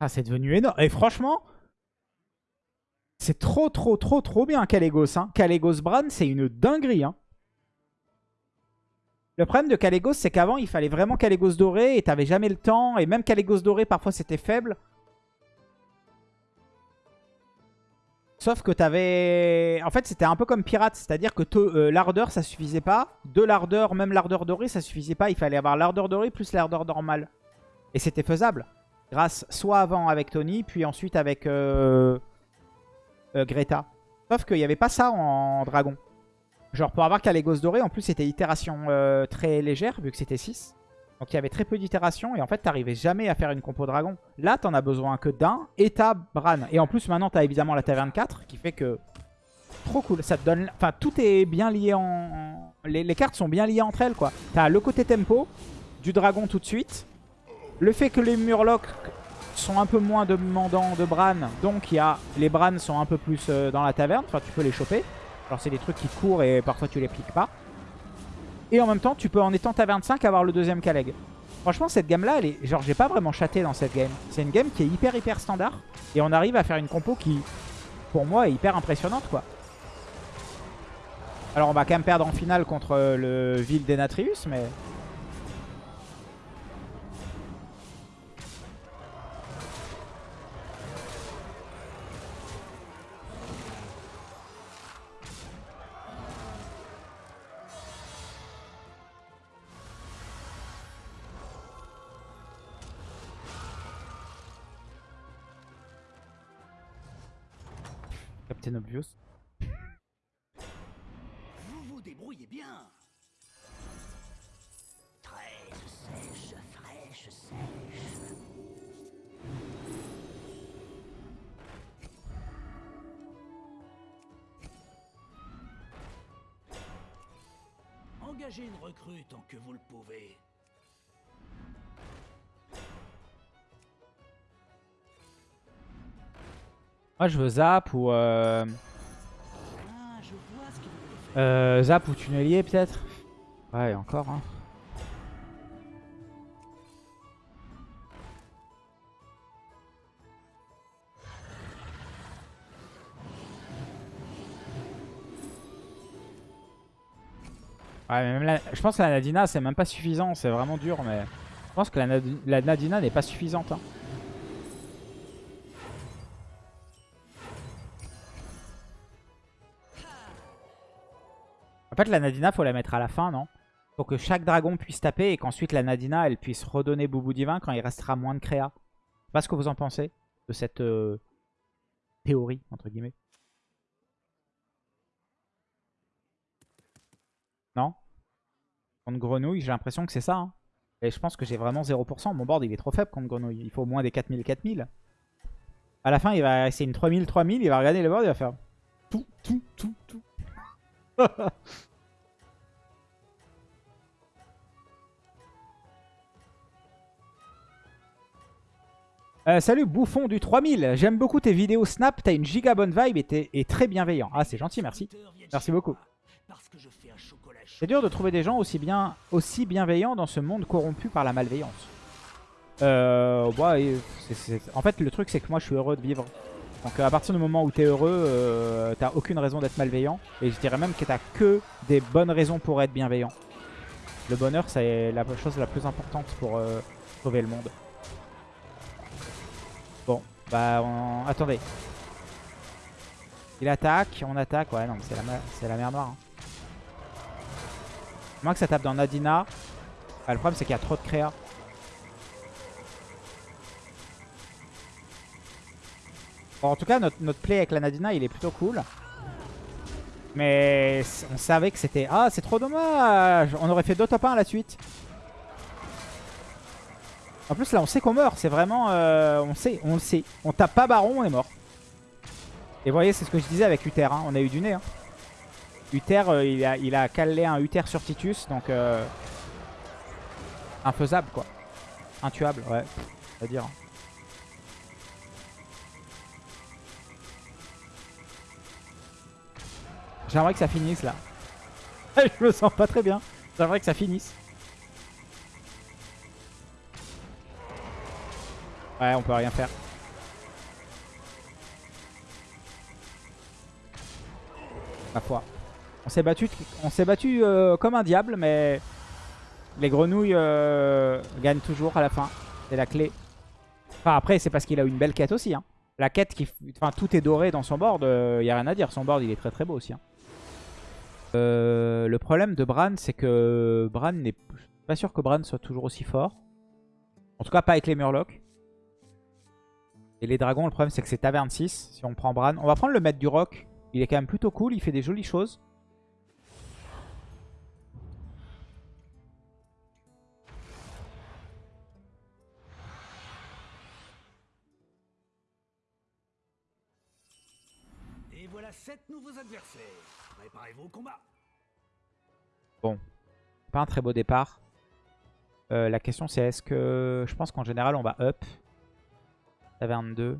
Ah, c'est devenu énorme. Et franchement, c'est trop, trop, trop, trop bien Kalégos. Hein. Bran, c'est une dinguerie. Hein. Le problème de Kalégos, c'est qu'avant, il fallait vraiment Kalégos doré et t'avais jamais le temps. Et même Kalégos doré, parfois, c'était faible. Sauf que t'avais... En fait, c'était un peu comme pirate. C'est-à-dire que euh, l'ardeur, ça suffisait pas. De l'ardeur, même l'ardeur dorée, ça suffisait pas. Il fallait avoir l'ardeur dorée plus l'ardeur normale. Et c'était faisable. Grâce soit avant avec Tony, puis ensuite avec euh, euh, Greta. Sauf qu'il n'y avait pas ça en dragon. Genre pour avoir Kalégos doré, en plus c'était itération euh, très légère, vu que c'était 6. Donc il y avait très peu d'itérations, et en fait t'arrivais jamais à faire une compo dragon. Là t'en as besoin que d'un, et t'as Bran. Et en plus maintenant t'as évidemment la taverne 4, qui fait que... Trop cool, ça donne... Enfin tout est bien lié en- Les, les cartes sont bien liées entre elles quoi. T'as le côté tempo, du dragon tout de suite, le fait que les Murlocs sont un peu moins demandants de Bran, donc y a, les Bran sont un peu plus euh, dans la taverne, enfin tu peux les choper. Alors c'est des trucs qui courent et parfois tu les piques pas. Et en même temps, tu peux en étant taverne 5 avoir le deuxième Kaleg. Franchement, cette gamme-là, est... genre j'ai pas vraiment chaté dans cette game. C'est une game qui est hyper hyper standard et on arrive à faire une compo qui, pour moi, est hyper impressionnante quoi. Alors on va quand même perdre en finale contre euh, le Ville d'Enatrius, mais... Vous vous débrouillez bien. Fraîche, sèche, fraîche, sèche. Engagez une recrue tant que vous le pouvez. Moi, je veux Zap ou... Euh, Ah, euh, zap ou Tunnelier, peut-être? Ouais, encore. Hein. Ouais, mais même la- je pense que la Nadina, c'est même pas suffisant. C'est vraiment dur, mais... Je pense que la, la Nadina n'est pas suffisante. hein. Fait, la Nadina, faut la mettre à la fin, non? Faut que chaque dragon puisse taper et qu'ensuite la Nadina, elle puisse redonner Boubou Divin quand il restera moins de créa. Je sais pas ce que vous en pensez de cette euh, théorie, entre guillemets. Non? Contre Grenouille, j'ai l'impression que c'est ça. hein. Et je pense que j'ai vraiment 0%. Mon board, il est trop faible contre Grenouille. Il faut au moins des 4000-4000. À la fin, il va c'est une 3000-3000. Il va regarder le board, il va faire tout, tout, tout, tout. *laughs* Euh, salut bouffon du 3000, j'aime beaucoup tes vidéos Snap, t'as une giga bonne vibe et t'es et très bienveillant. Ah c'est gentil, merci. Merci beaucoup. C'est dur de trouver des gens aussi, bien, aussi bienveillants dans ce monde corrompu par la malveillance. Euh, En fait le truc c'est que moi je suis heureux de vivre. Donc à partir du moment où t'es heureux, euh, t'as aucune raison d'être malveillant. Et je dirais même que t'as que des bonnes raisons pour être bienveillant. Le bonheur c'est la chose la plus importante pour euh, sauver le monde. Bah on... attendez. Il attaque, on attaque. Ouais non mais c'est la, mer- la noire. hein. Moins que ça tape dans Nadina. Le problème c'est qu'il y a trop de créa. Bon, en tout cas, notre, notre play avec la Nadina, il est plutôt cool. Mais on savait que c'était... Ah, c'est trop dommage On aurait fait deux top 1 à la suite. En plus, là, on sait qu'on meurt. C'est vraiment... euh, on sait, on sait. On tape pas Baron, on est mort. Et vous voyez, c'est ce que je disais avec Uther. hein. On a eu du nez. Hein. Uther, euh, il, a, il calé un Uther sur Titus. Donc, euh, infaisable, quoi. Intuable, ouais. On va dire. hein. J'aimerais que ça finisse là. *laughs* Je me sens pas très bien. J'aimerais que ça finisse. Ouais, on peut rien faire. Ma foi. On s'est battu, euh, comme un diable, mais les grenouilles euh, gagnent toujours à la fin. C'est la clé. Enfin après, c'est parce qu'il a une belle quête aussi. Hein. La quête qui, enfin tout est doré dans son board. Il y a rien à dire. Son board, il est très très beau aussi. hein. Euh, le problème de Bran, c'est que Bran n'est pas sûr que Bran soit toujours aussi fort. En tout cas, pas avec les Murlocs. Et les dragons, le problème, c'est que c'est taverne 6. Si on prend Bran, on va prendre le maître du roc. Il est quand même plutôt cool. Il fait des jolies choses. Et voilà sept nouveaux adversaires. Préparez-vous au combat. Pas un très beau départ. Euh, la question, c'est est-ce que... Je pense qu'en général, on va up. Taverne 2.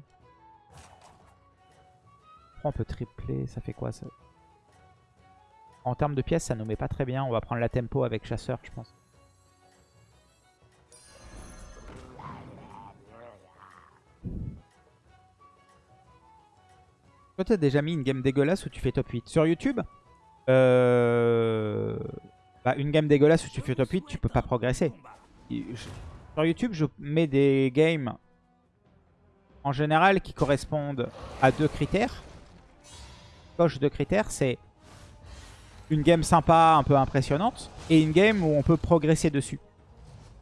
Après, on peut tripler. Ça fait quoi ça? En termes de pièces, ça nous met pas très bien. On va prendre la tempo avec chasseur, je pense. Toi, t'as déjà mis une game dégueulasse où tu fais top 8 Sur YouTube euh... bah, Une game dégueulasse où tu fais top 8, tu peux pas progresser. Sur YouTube, je mets des games en général qui correspondent à deux critères. Coche deux critères, c'est une game sympa, un peu impressionnante, et une game où on peut progresser dessus.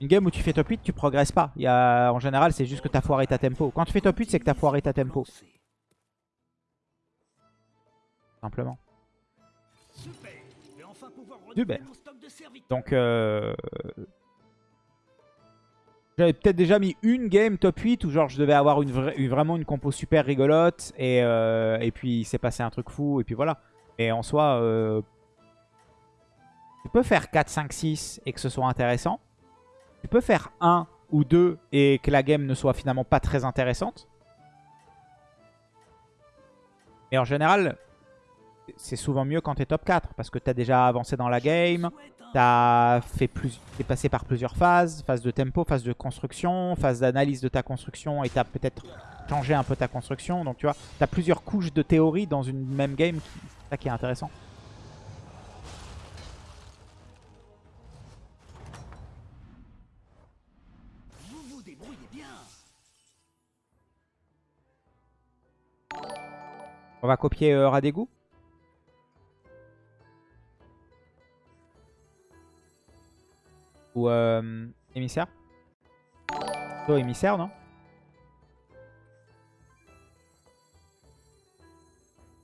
Une game où tu fais top 8, tu progresses pas. Il y a, en général, c'est juste que tu as foiré ta tempo. Quand tu fais top 8, c'est que tu as foiré ta tempo. Simplement. Super. Enfin de. Donc, euh... j'avais peut-être déjà mis une game top 8 où genre je devais avoir vraiment une compo super rigolote et, euh, et puis il s'est passé un truc fou et puis voilà. Et en soi, euh, tu peux faire 4, 5, 6 et que ce soit intéressant. Tu peux faire 1 ou 2 et que la game ne soit finalement pas très intéressante. Mais en général, c'est souvent mieux quand tu es top 4 parce que tu as déjà avancé dans la game. T'as fait plus, t'es passé par plusieurs phases, phase de tempo, phase de construction, phase d'analyse de ta construction et t'as peut-être changé un peu ta construction. Donc tu vois, t'as plusieurs couches de théorie dans une même game, qui- c'est ça qui est intéressant. Vous vous débrouillez bien. On va copier euh, Radégou. Ou euh, émissaire? Plutôt émissaire, non?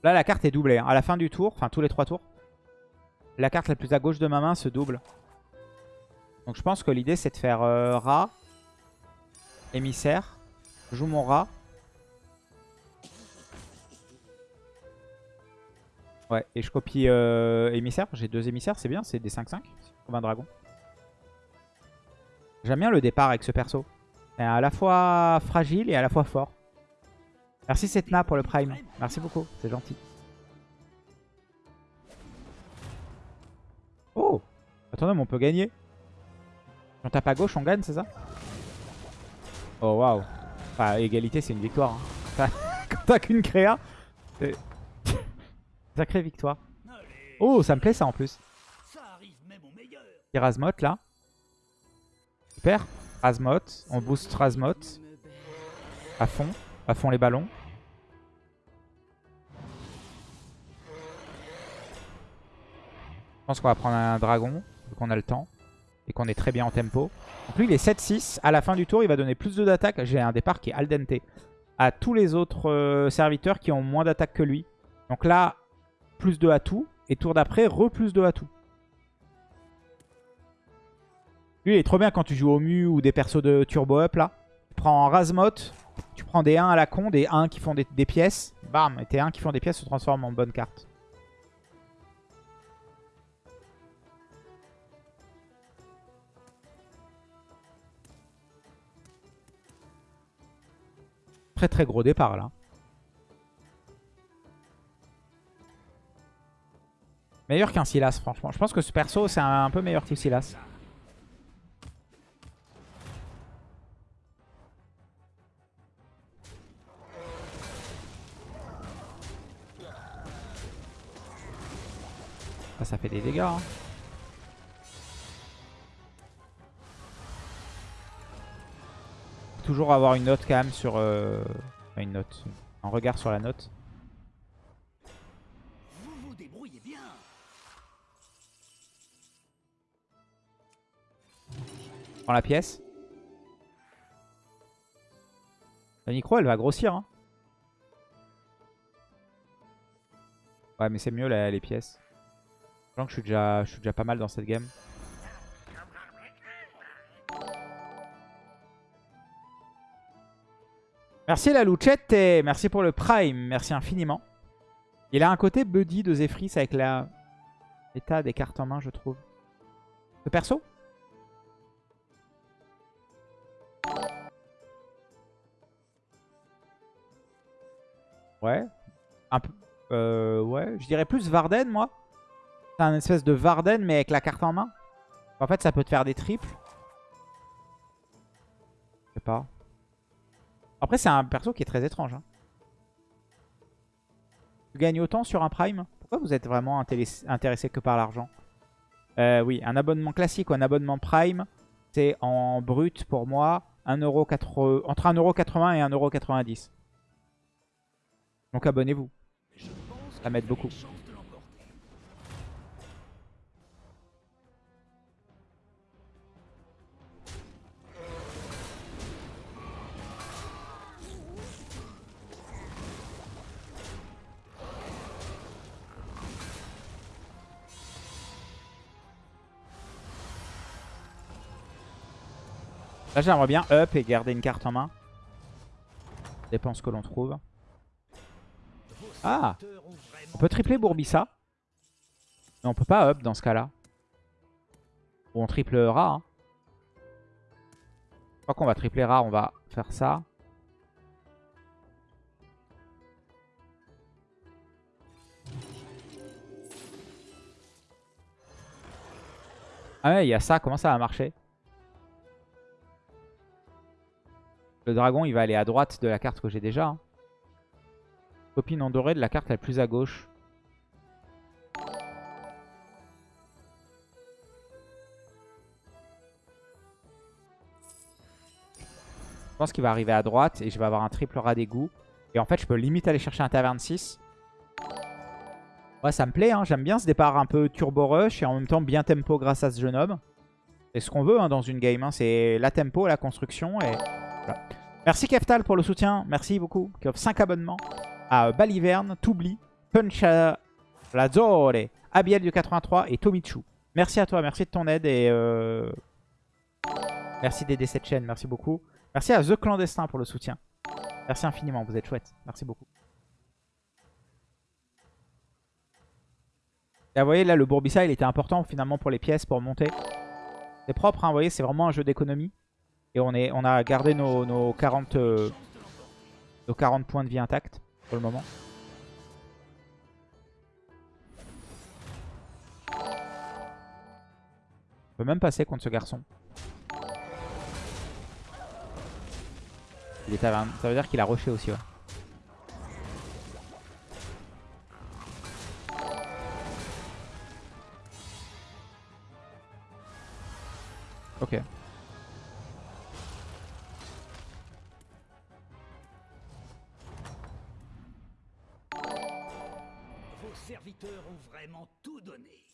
Là, la carte est doublée. hein. À la fin du tour, enfin tous les trois tours, la carte la plus à gauche de ma main se double. Donc je pense que l'idée, c'est de faire euh, rat, émissaire. Joue mon rat. Ouais, et je copie euh, émissaire. J'ai deux émissaires, c'est bien, c'est des 5-5. Comme un dragon. J'aime bien le départ avec ce perso. C'est à la fois fragile et à la fois fort. Merci Setna pour le prime. Merci beaucoup, c'est gentil. Oh Attendez, mais on peut gagner. Si on tape à gauche, on gagne, c'est ça? Oh waouh. Enfin, égalité, c'est une victoire. hein. *laughs* Quand t'as qu'une créa, c'est... *laughs* Sacrée victoire. Oh, ça me plaît ça en plus. Razmot là. Super. Razmot. On booste Razmot. À fond. À fond les ballons. Je pense qu'on va prendre un dragon. Qu'on a le temps. Et qu'on est très bien en tempo. Donc lui il est 7-6. À la fin du tour il va donner plus de d'attaque. J'ai un départ qui est al dente. À tous les autres euh, serviteurs qui ont moins d'attaque que lui. Donc là, plus de à tout. Et tour d'après, re plus de à tout. Lui, il est trop bien quand tu joues au mu ou des persos de turbo up là. Tu prends Razmot, tu prends des 1 à la con, des 1 qui font des, pièces. Bam, et tes 1 qui font des pièces se transforment en bonne carte. Très très gros départ là. Meilleur qu'un Silas, franchement. Je pense que ce perso, c'est un peu meilleur que Silas. Ça fait des dégâts. hein. Toujours avoir une note quand même sur... euh, enfin, une note. Un regard sur la note. Vous vous débrouillez bien. Prends la pièce. La micro, elle va grossir. Hein. Ouais, mais c'est mieux là, les pièces. Je sens que je suis, déjà, je suis déjà pas mal dans cette game. Merci la Luchette et merci pour le Prime. Merci infiniment. Il a un côté buddy de Zephyrs avec la l'état des cartes en main, je trouve. Le perso Ouais. Un peu. Euh, ouais. Je dirais plus Varden, moi. C'est un espèce de Varden, mais avec la carte en main. En fait, ça peut te faire des triples. Je sais pas. Après, c'est un perso qui est très étrange. hein. Tu gagnes autant sur un Prime? Pourquoi vous êtes vraiment intéressé que par l'argent? Euh, Oui, un abonnement classique ou un abonnement Prime, c'est en brut pour moi 1,80 entre 1,80€ et 1,90€. Donc abonnez-vous. Ça m'aide beaucoup. Là, j'aimerais bien up et garder une carte en main. Dépend ce que l'on trouve. Ah On peut tripler Bourbissa. Mais on peut pas up dans ce cas-là. Ou on triple rare. Hein. Je crois qu'on va tripler rare, on va faire ça. Ah ouais, il y a ça. Comment ça va marcher? Le dragon, il va aller à droite de la carte que j'ai déjà. Hein. Copine en doré de la carte la plus à gauche. Je pense qu'il va arriver à droite et je vais avoir un triple rat d'égout. Et en fait, je peux limite aller chercher un taverne 6. Ouais, ça me plaît. Hein. J'aime bien ce départ un peu turbo rush et en même temps bien tempo grâce à ce jeune homme. C'est ce qu'on veut hein, dans une game. Hein. C'est la tempo, la construction et... Merci Keftal pour le soutien. Merci beaucoup. Qui offre 5 abonnements à Baliverne, Toubli, Puncha Lazore, Abiel du 83 et Tomichu. Merci à toi. Merci de ton aide et... Euh... Merci d'aider cette chaîne. Merci beaucoup. Merci à The Clandestin pour le soutien. Merci infiniment. Vous êtes chouette. Merci beaucoup. Vous voyez, là, le Bourbissa, il était important finalement pour les pièces, pour monter. C'est propre, hein, vous voyez, c'est vraiment un jeu d'économie. Et on, est, on a gardé nos, 40, euh, nos 40 points de vie intacts pour le moment. On peut même passer contre ce garçon. Il est Ça veut dire qu'il a rushé aussi, ouais. Ok. Serviteurs ont vraiment tout donné.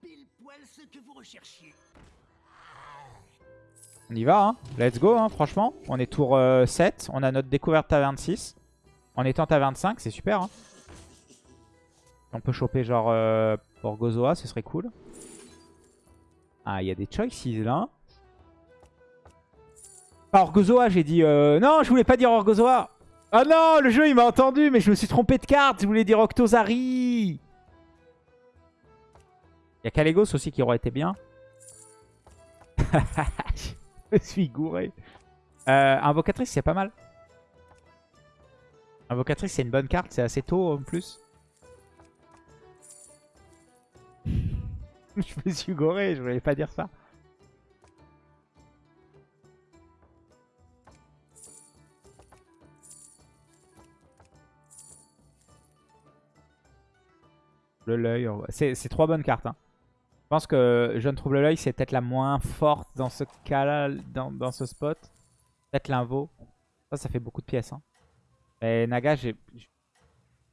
Pile poil ce que vous recherchiez. On y va, hein. Let's go, hein, franchement. On est tour 7. Euh, On a notre découverte taverne 6. En étant taverne 5, c'est super. Hein. On peut choper genre euh, Orgozoa, ce serait cool. Ah, il y a des choices là. Pas Orgozoa, j'ai dit... Euh... Non, je voulais pas dire Orgozoa. Ah non, le jeu, il m'a entendu, mais je me suis trompé de carte. Je voulais dire Octozari. Il y a Calegos aussi qui aurait été bien. *laughs* je me suis gouré. Euh, Invocatrice, c'est pas mal. Invocatrice, c'est une bonne carte. C'est assez tôt en plus. *laughs* je me suis goré, je voulais pas dire ça. L'œil, c'est trois bonnes cartes. Hein. Je pense que je ne trouve le l'œil, c'est peut-être la moins forte dans ce cas-là, dans, ce spot. Peut-être l'invo. Ça, ça fait beaucoup de pièces. Hein. Et Naga, j'ai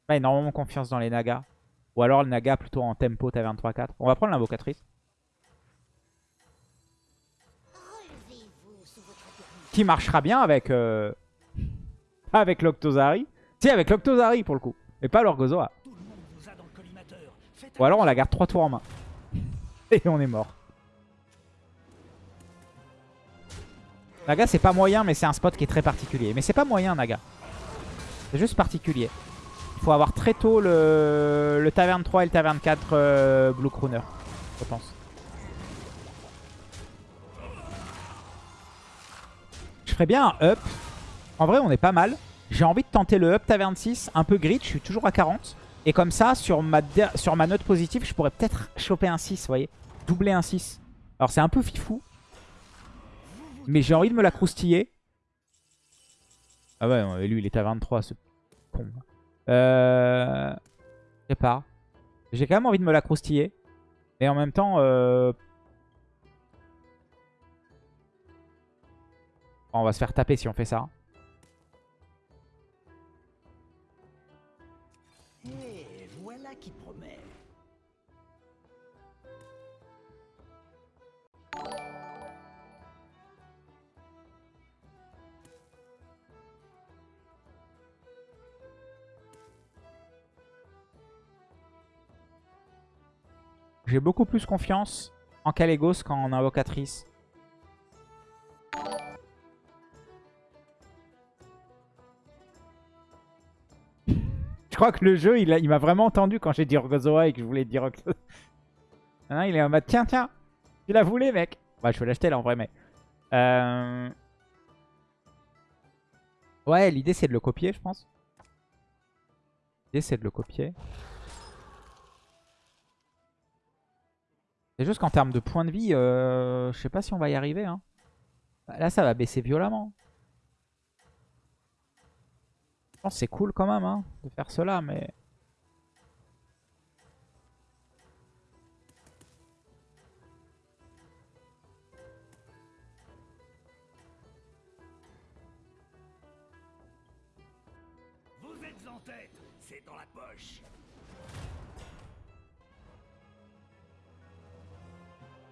pas énormément confiance dans les Nagas. Ou alors le Naga plutôt en tempo taverne 3-4. On va prendre l'invocatrice. Qui marchera bien avec... Euh... avec l'Octozari. Si, avec l'Octozari pour le coup. Et pas l'Orgozoa. Ou alors on la garde 3 tours en main. *laughs* Et on est mort. Naga c'est pas moyen mais c'est un spot qui est très particulier. Mais c'est pas moyen Naga. C'est juste particulier. Il faut avoir très tôt le, Taverne 3 et le Taverne 4 euh, Blue Crooner, je pense. Je ferais bien un up. En vrai, on est pas mal. J'ai envie de tenter le up Taverne 6, un peu grid, je suis toujours à 40. Et comme ça, sur ma, sur ma note positive, je pourrais peut-être choper un 6, vous voyez. Doubler un 6. Alors c'est un peu fifou. Mais j'ai envie de me la croustiller. Ah ouais, lui il est à 23, ce con. Euh... Je sais pas. J'ai quand même envie de me la croustiller. Mais en même temps... Euh... On va se faire taper si on fait ça. j'ai beaucoup plus confiance en Kalégos qu'en Invocatrice. Je crois que le jeu, il, il m'a vraiment entendu quand j'ai dit Rogozoa et que je voulais dire *laughs* non, il est en mode, tiens, tiens, tu la voulais, mec. Bah, je vais l'acheter là en vrai, mais... Euh, ouais, l'idée c'est de le copier, je pense. L'idée c'est de le copier. C'est juste qu'en termes de points de vie, euh, je sais pas si on va y arriver. Hein. Bah, Là, ça va baisser violemment. Je pense que c'est cool quand même hein, de faire cela, mais...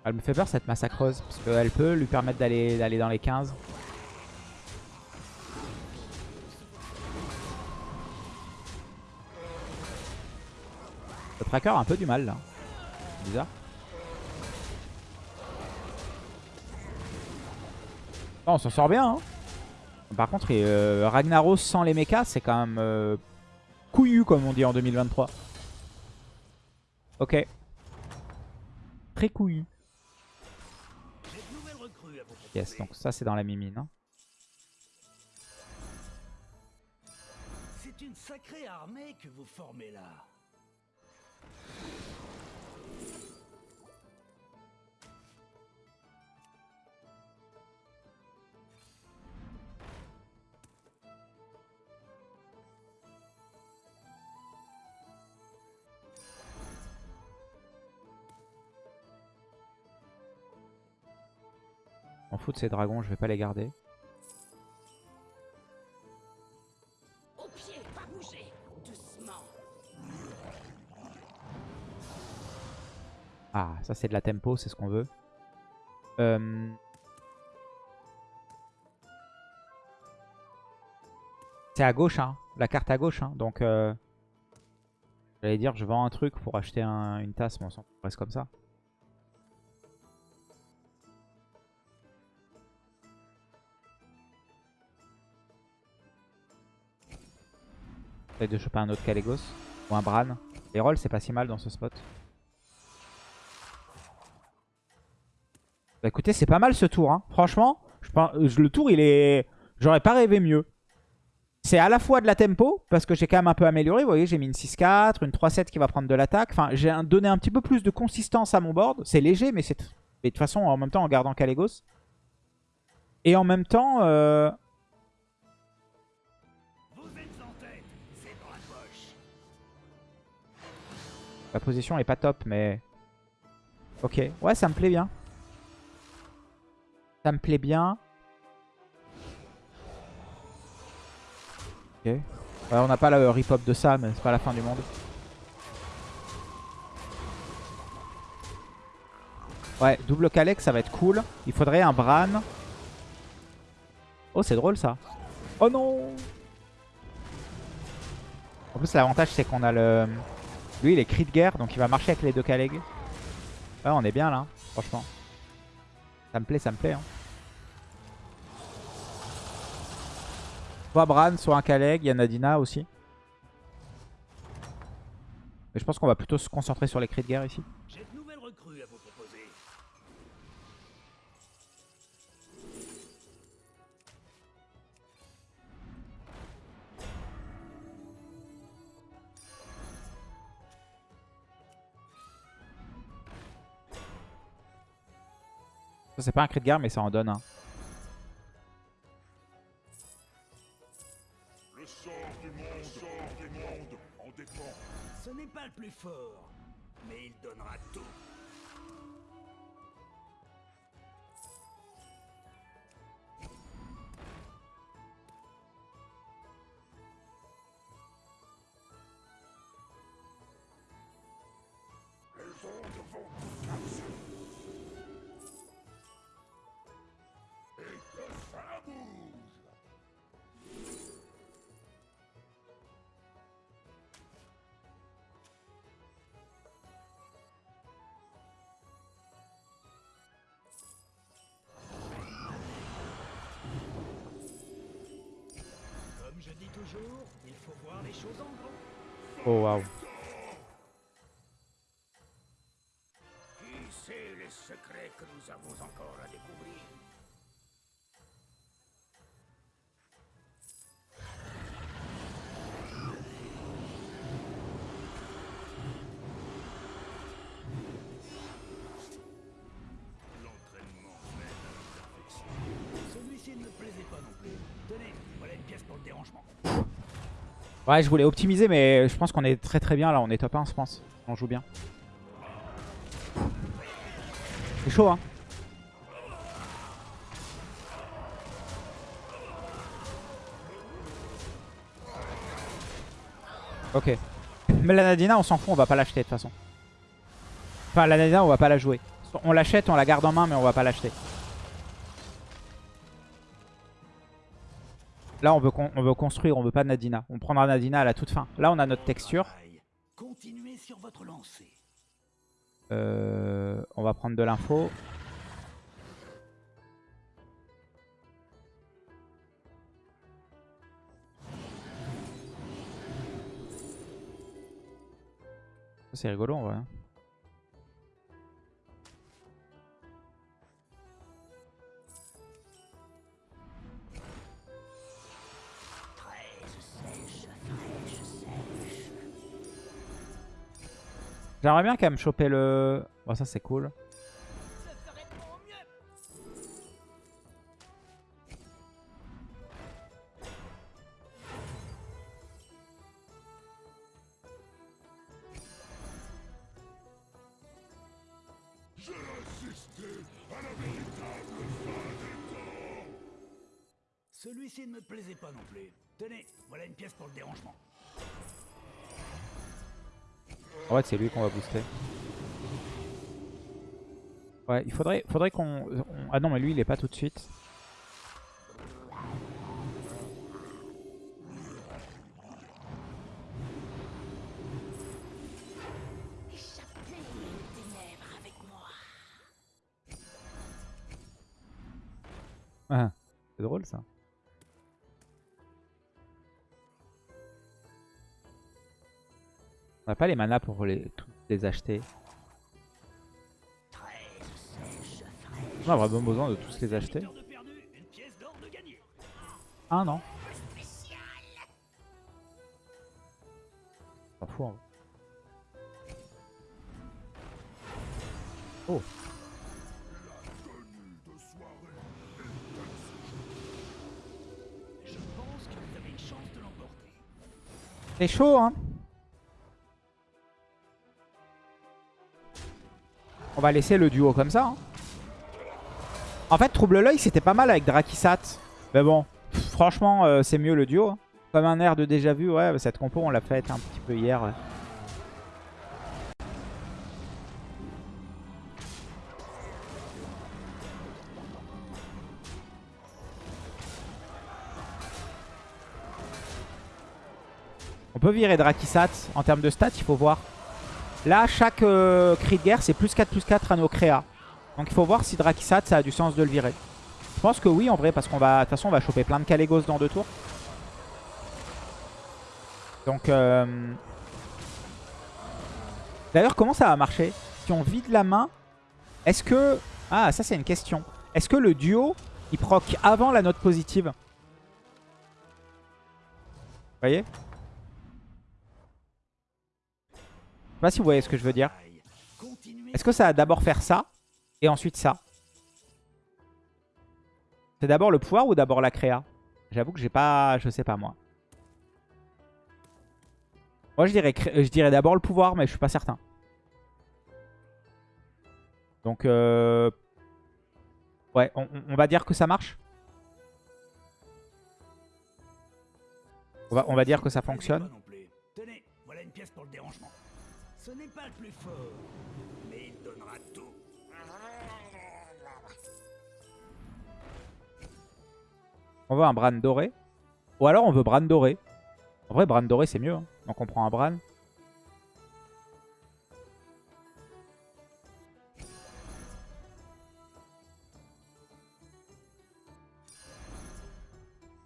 Elle me fait peur cette massacreuse, parce qu'elle peut lui permettre d'aller d'aller dans les 15. Le tracker a un peu du mal là. Bizarre. Non, on s'en sort bien. hein. Par contre, euh, Ragnaros sans les mechas, c'est quand même euh, couillu comme on dit en 2023. Ok. Très couillu. Yes, donc ça c'est dans la mimine. hein. C'est une sacrée armée que vous formez là. Fout de ces dragons, je vais pas les garder. Ah, ça c'est de la tempo, c'est ce qu'on veut. Euh... C'est à gauche, hein. La carte à gauche, hein. Donc, euh... j'allais dire, je vends un truc pour acheter un- une tasse, mais on s'en reste comme ça. Peut-être de choper un autre Calegos ou un Bran. Les rolls, c'est pas si mal dans ce spot. Bah écoutez, c'est pas mal ce tour. Hein. Franchement, je le tour, il est... J'aurais pas rêvé mieux. C'est à la fois de la tempo, parce que j'ai quand même un peu amélioré. Vous voyez, j'ai mis une 6-4, une 3-7 qui va prendre de l'attaque. Enfin, j'ai donné un petit peu plus de consistance à mon board. C'est léger, mais c'est... De toute façon, en même temps, en gardant Calegos. Et en même temps... euh, La position est pas top, mais... Ok, ouais, ça me plaît bien. Ça me plaît bien. Ok. Ouais, on n'a pas le rip-hop de ça, mais c'est pas la fin du monde. Ouais, double Kalec, ça va être cool. Il faudrait un Bran. Oh, c'est drôle ça. Oh non En plus, l'avantage, c'est qu'on a le... Lui, il est cri de guerre, donc il va marcher avec les deux Kaleg. Ouais, on est bien là, franchement. Ça me plaît, ça me plaît. Hein. Soit Bran, soit un Kaleg. Il y a Nadina aussi. Mais je pense qu'on va plutôt se concentrer sur les cris de guerre ici. C'est pas un cri de guerre, mais ça en donne un. Le sort du monde, le sort du monde en dépend. Ce n'est pas le plus fort, toujours, il faut voir les choses en grand. Oh waouh. Qui sait les secrets que nous avons encore à découvrir? Ouais, je voulais optimiser, mais je pense qu'on est très très bien là. On est top 1, je pense. On joue bien. C'est chaud, hein. Ok. Mais la Nadina, on s'en fout, on va pas l'acheter de toute façon. Enfin, la Nadina, on va pas la jouer. On l'achète, on la garde en main, mais on va pas l'acheter. Là, on veut, con- on veut construire, on veut pas Nadina. On prendra Nadina à la toute fin. Là, on a notre texture. Travail. Continuez sur votre lancée. Euh, on va prendre de l'info. C'est rigolo en vrai. J'aimerais bien quand même choper le... Bon ça c'est cool. Celui-ci ne me plaisait pas non plus. Tenez, voilà une pièce pour le dérangement. En fait c'est lui qu'on va booster. Ouais, il faudrait, faudrait qu'on... on- Ah non mais lui il est pas tout de suite. Pas les manas pour les, les acheter. On a vraiment besoin de tous les acheter. Ah non. S'en. Oh. Tenue de soirée va laisser le duo comme ça. hein. En fait, Trouble l'œil, c'était pas mal avec Drakisat. Mais bon, franchement, euh, c'est mieux le duo. hein. Comme un air de déjà vu, ouais, cette compo, on l'a fait un petit peu hier. On peut virer Drakisat. En termes de stats, il faut voir. Là, chaque euh, cri de guerre, c'est plus 4 plus 4 à nos créas. Donc il faut voir si Drakisat, ça a du sens de le virer. Je pense que oui, en vrai, parce qu'on va... De toute façon, on va choper plein de Kalégos dans deux tours. Donc... euh, D'ailleurs, comment ça va marcher Si on vide la main, est-ce que... Ah, ça c'est une question. Est-ce que le duo, il proc avant la note positive? Vous voyez? Pas si vous voyez ce que je veux dire. Est-ce que ça va d'abord faire ça et ensuite ça? C'est d'abord le pouvoir ou d'abord la créa? J'avoue que j'ai pas... Je sais pas moi. Moi je dirais, cré- je dirais d'abord le pouvoir mais je suis pas certain. Donc euh... Ouais, on, va dire que ça marche? On va, on va dire que ça fonctionne? Tenez, voilà une pièce pour le dérangement. Ce n'est pas le plus fort, mais il donnera tout. On veut un Bran doré. Ou alors on veut Bran doré. En vrai, Bran doré, c'est mieux. hein. Donc on prend un Bran.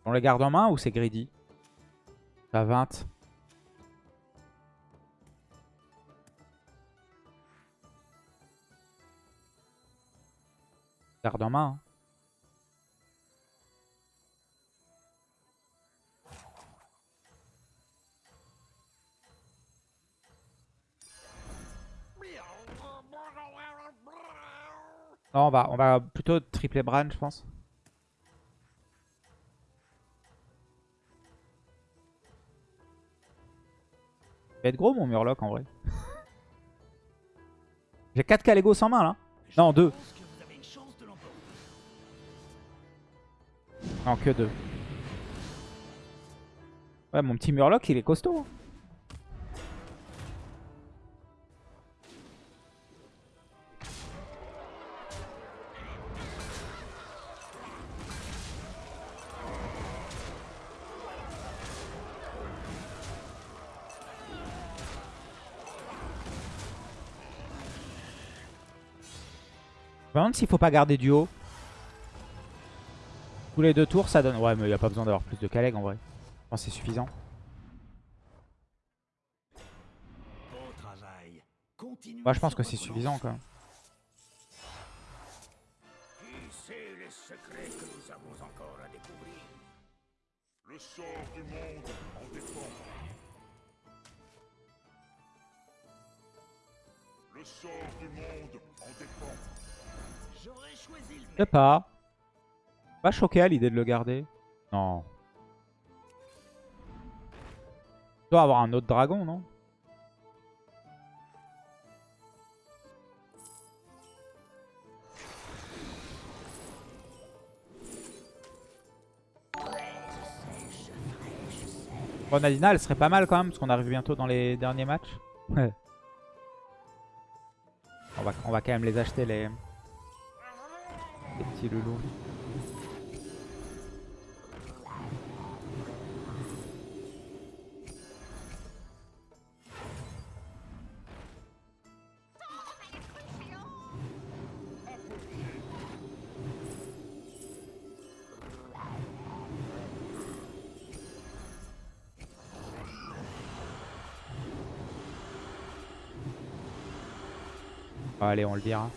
On les garde en main ou c'est greedy? À 20. Garde en main. hein. Non, on va, on va plutôt tripler Bran, je pense. Il va être gros mon Murloc en vrai. *laughs* J'ai 4 Calegos en main là. Non, 2. Que 2. Ouais, mon petit Murloc, il est costaud. hein. Je me demande s'il faut pas garder du haut. Tous les deux tours, ça donne... Ouais, mais il n'y a pas besoin d'avoir plus de Caleg en vrai. Je pense que c'est suffisant. Moi, je pense que c'est suffisant quand même. Le sort du monde en dépend. Le sort du monde en dépend. J'aurais choisi le Je sais pas. Pas choqué à l'idée de le garder. Non. Il doit avoir un autre dragon, non? Bon, Nadina, elle serait pas mal quand même, parce qu'on arrive bientôt dans les derniers matchs. Ouais. On va, on va quand même les acheter, les, les petits loulous. Bon, allez, on le dira.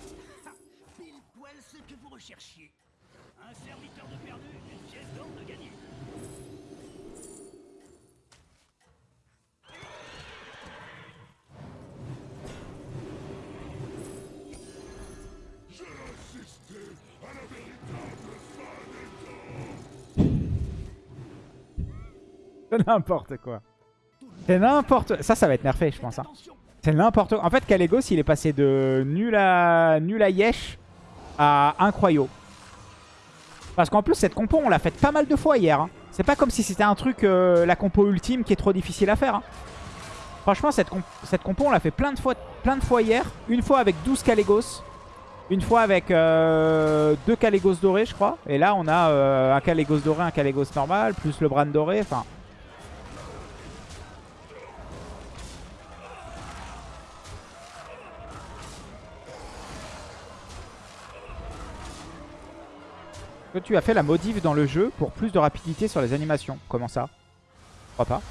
Pile n'importe quoi. C'est n'importe... Ça, ça va être nerfé, je pense. hein. C'est n'importe quoi. En fait, Calegos, il est passé de nul à, nul à Yesh à incroyable. Parce qu'en plus, cette compo, on l'a faite pas mal de fois hier. hein. C'est pas comme si c'était un truc, euh, la compo ultime, qui est trop difficile à faire. hein. Franchement, cette, cette compo, on l'a fait plein de, fois, fois hier. Une fois avec 12 Calegos. Une fois avec euh, deux Calegos dorés, je crois. Et là, on a euh, un Calegos doré, un Calegos normal, plus le Bran doré. Enfin, que tu as fait la modif dans le jeu pour plus de rapidité sur les animations. Comment ça? Je crois pas.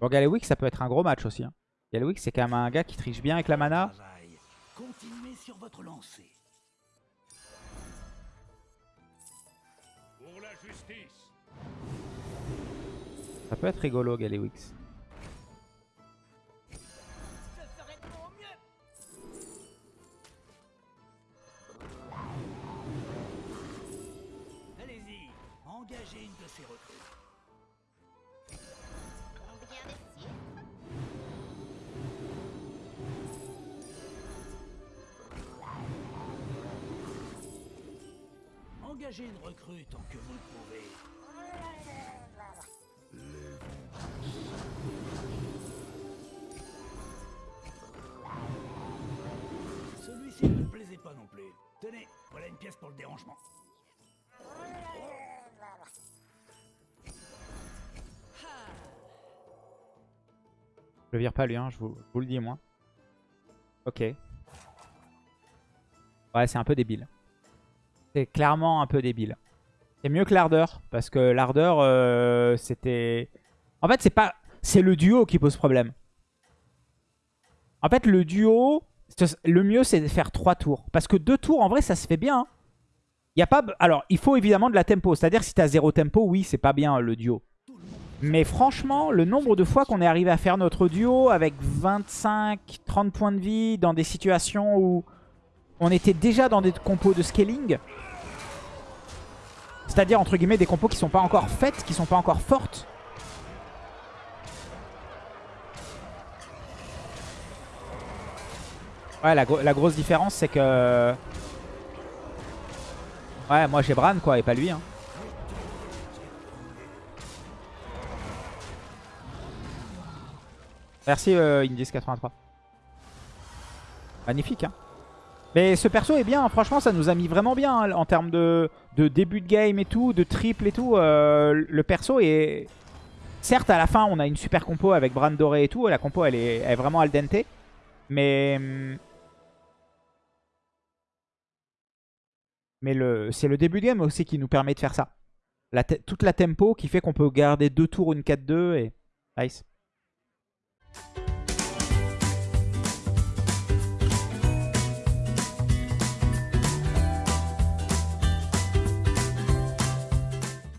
Bon, Galewix, ça peut être un gros match aussi. Hein. Galewix, c'est quand même un gars qui triche bien avec la mana. travail. Continuez sur votre lancée. Pour la justice. Ça peut être rigolo, Galewix. Engagez une de ces recrues. Combien d'estimes Engagez une recrue tant que vous le pouvez. Celui-ci ne me plaisait pas non plus. Tenez, voilà une pièce pour le dérangement. Je vire pas lui, hein, je, vous, le dis moi. Ok. Ouais, c'est un peu débile. C'est clairement un peu débile. C'est mieux que l'ardeur, parce que l'ardeur, euh, c'était... En fait, c'est pas... C'est le duo qui pose problème. En fait, le duo, le mieux, c'est de faire 3 tours. Parce que 2 tours, en vrai, ça se fait bien. hein. Il y a pas... Alors, il faut évidemment de la tempo. C'est-à-dire, si tu as 0 tempo, oui, c'est pas bien le duo. Mais franchement, le nombre de fois qu'on est arrivé à faire notre duo avec 25-30 points de vie dans des situations où on était déjà dans des compos de scaling. C'est-à-dire, entre guillemets, des compos qui sont pas encore faites, qui sont pas encore fortes. Ouais, la, gro- la grosse différence, c'est que... Ouais, moi j'ai Bran, quoi, et pas lui. Hein. Merci euh, Indies83. Magnifique, hein. Mais ce perso est bien, franchement, ça nous a mis vraiment bien hein, en termes de, début de game et tout, de triple et tout. euh, le perso est... Certes, à la fin, on a une super compo avec Bran doré et tout. La compo, elle est, vraiment al dente. Mais... hum, Mais le, c'est le début de game aussi qui nous permet de faire ça. Toute la tempo qui fait qu'on peut garder deux tours une 4-2 et... Nice. Thank you.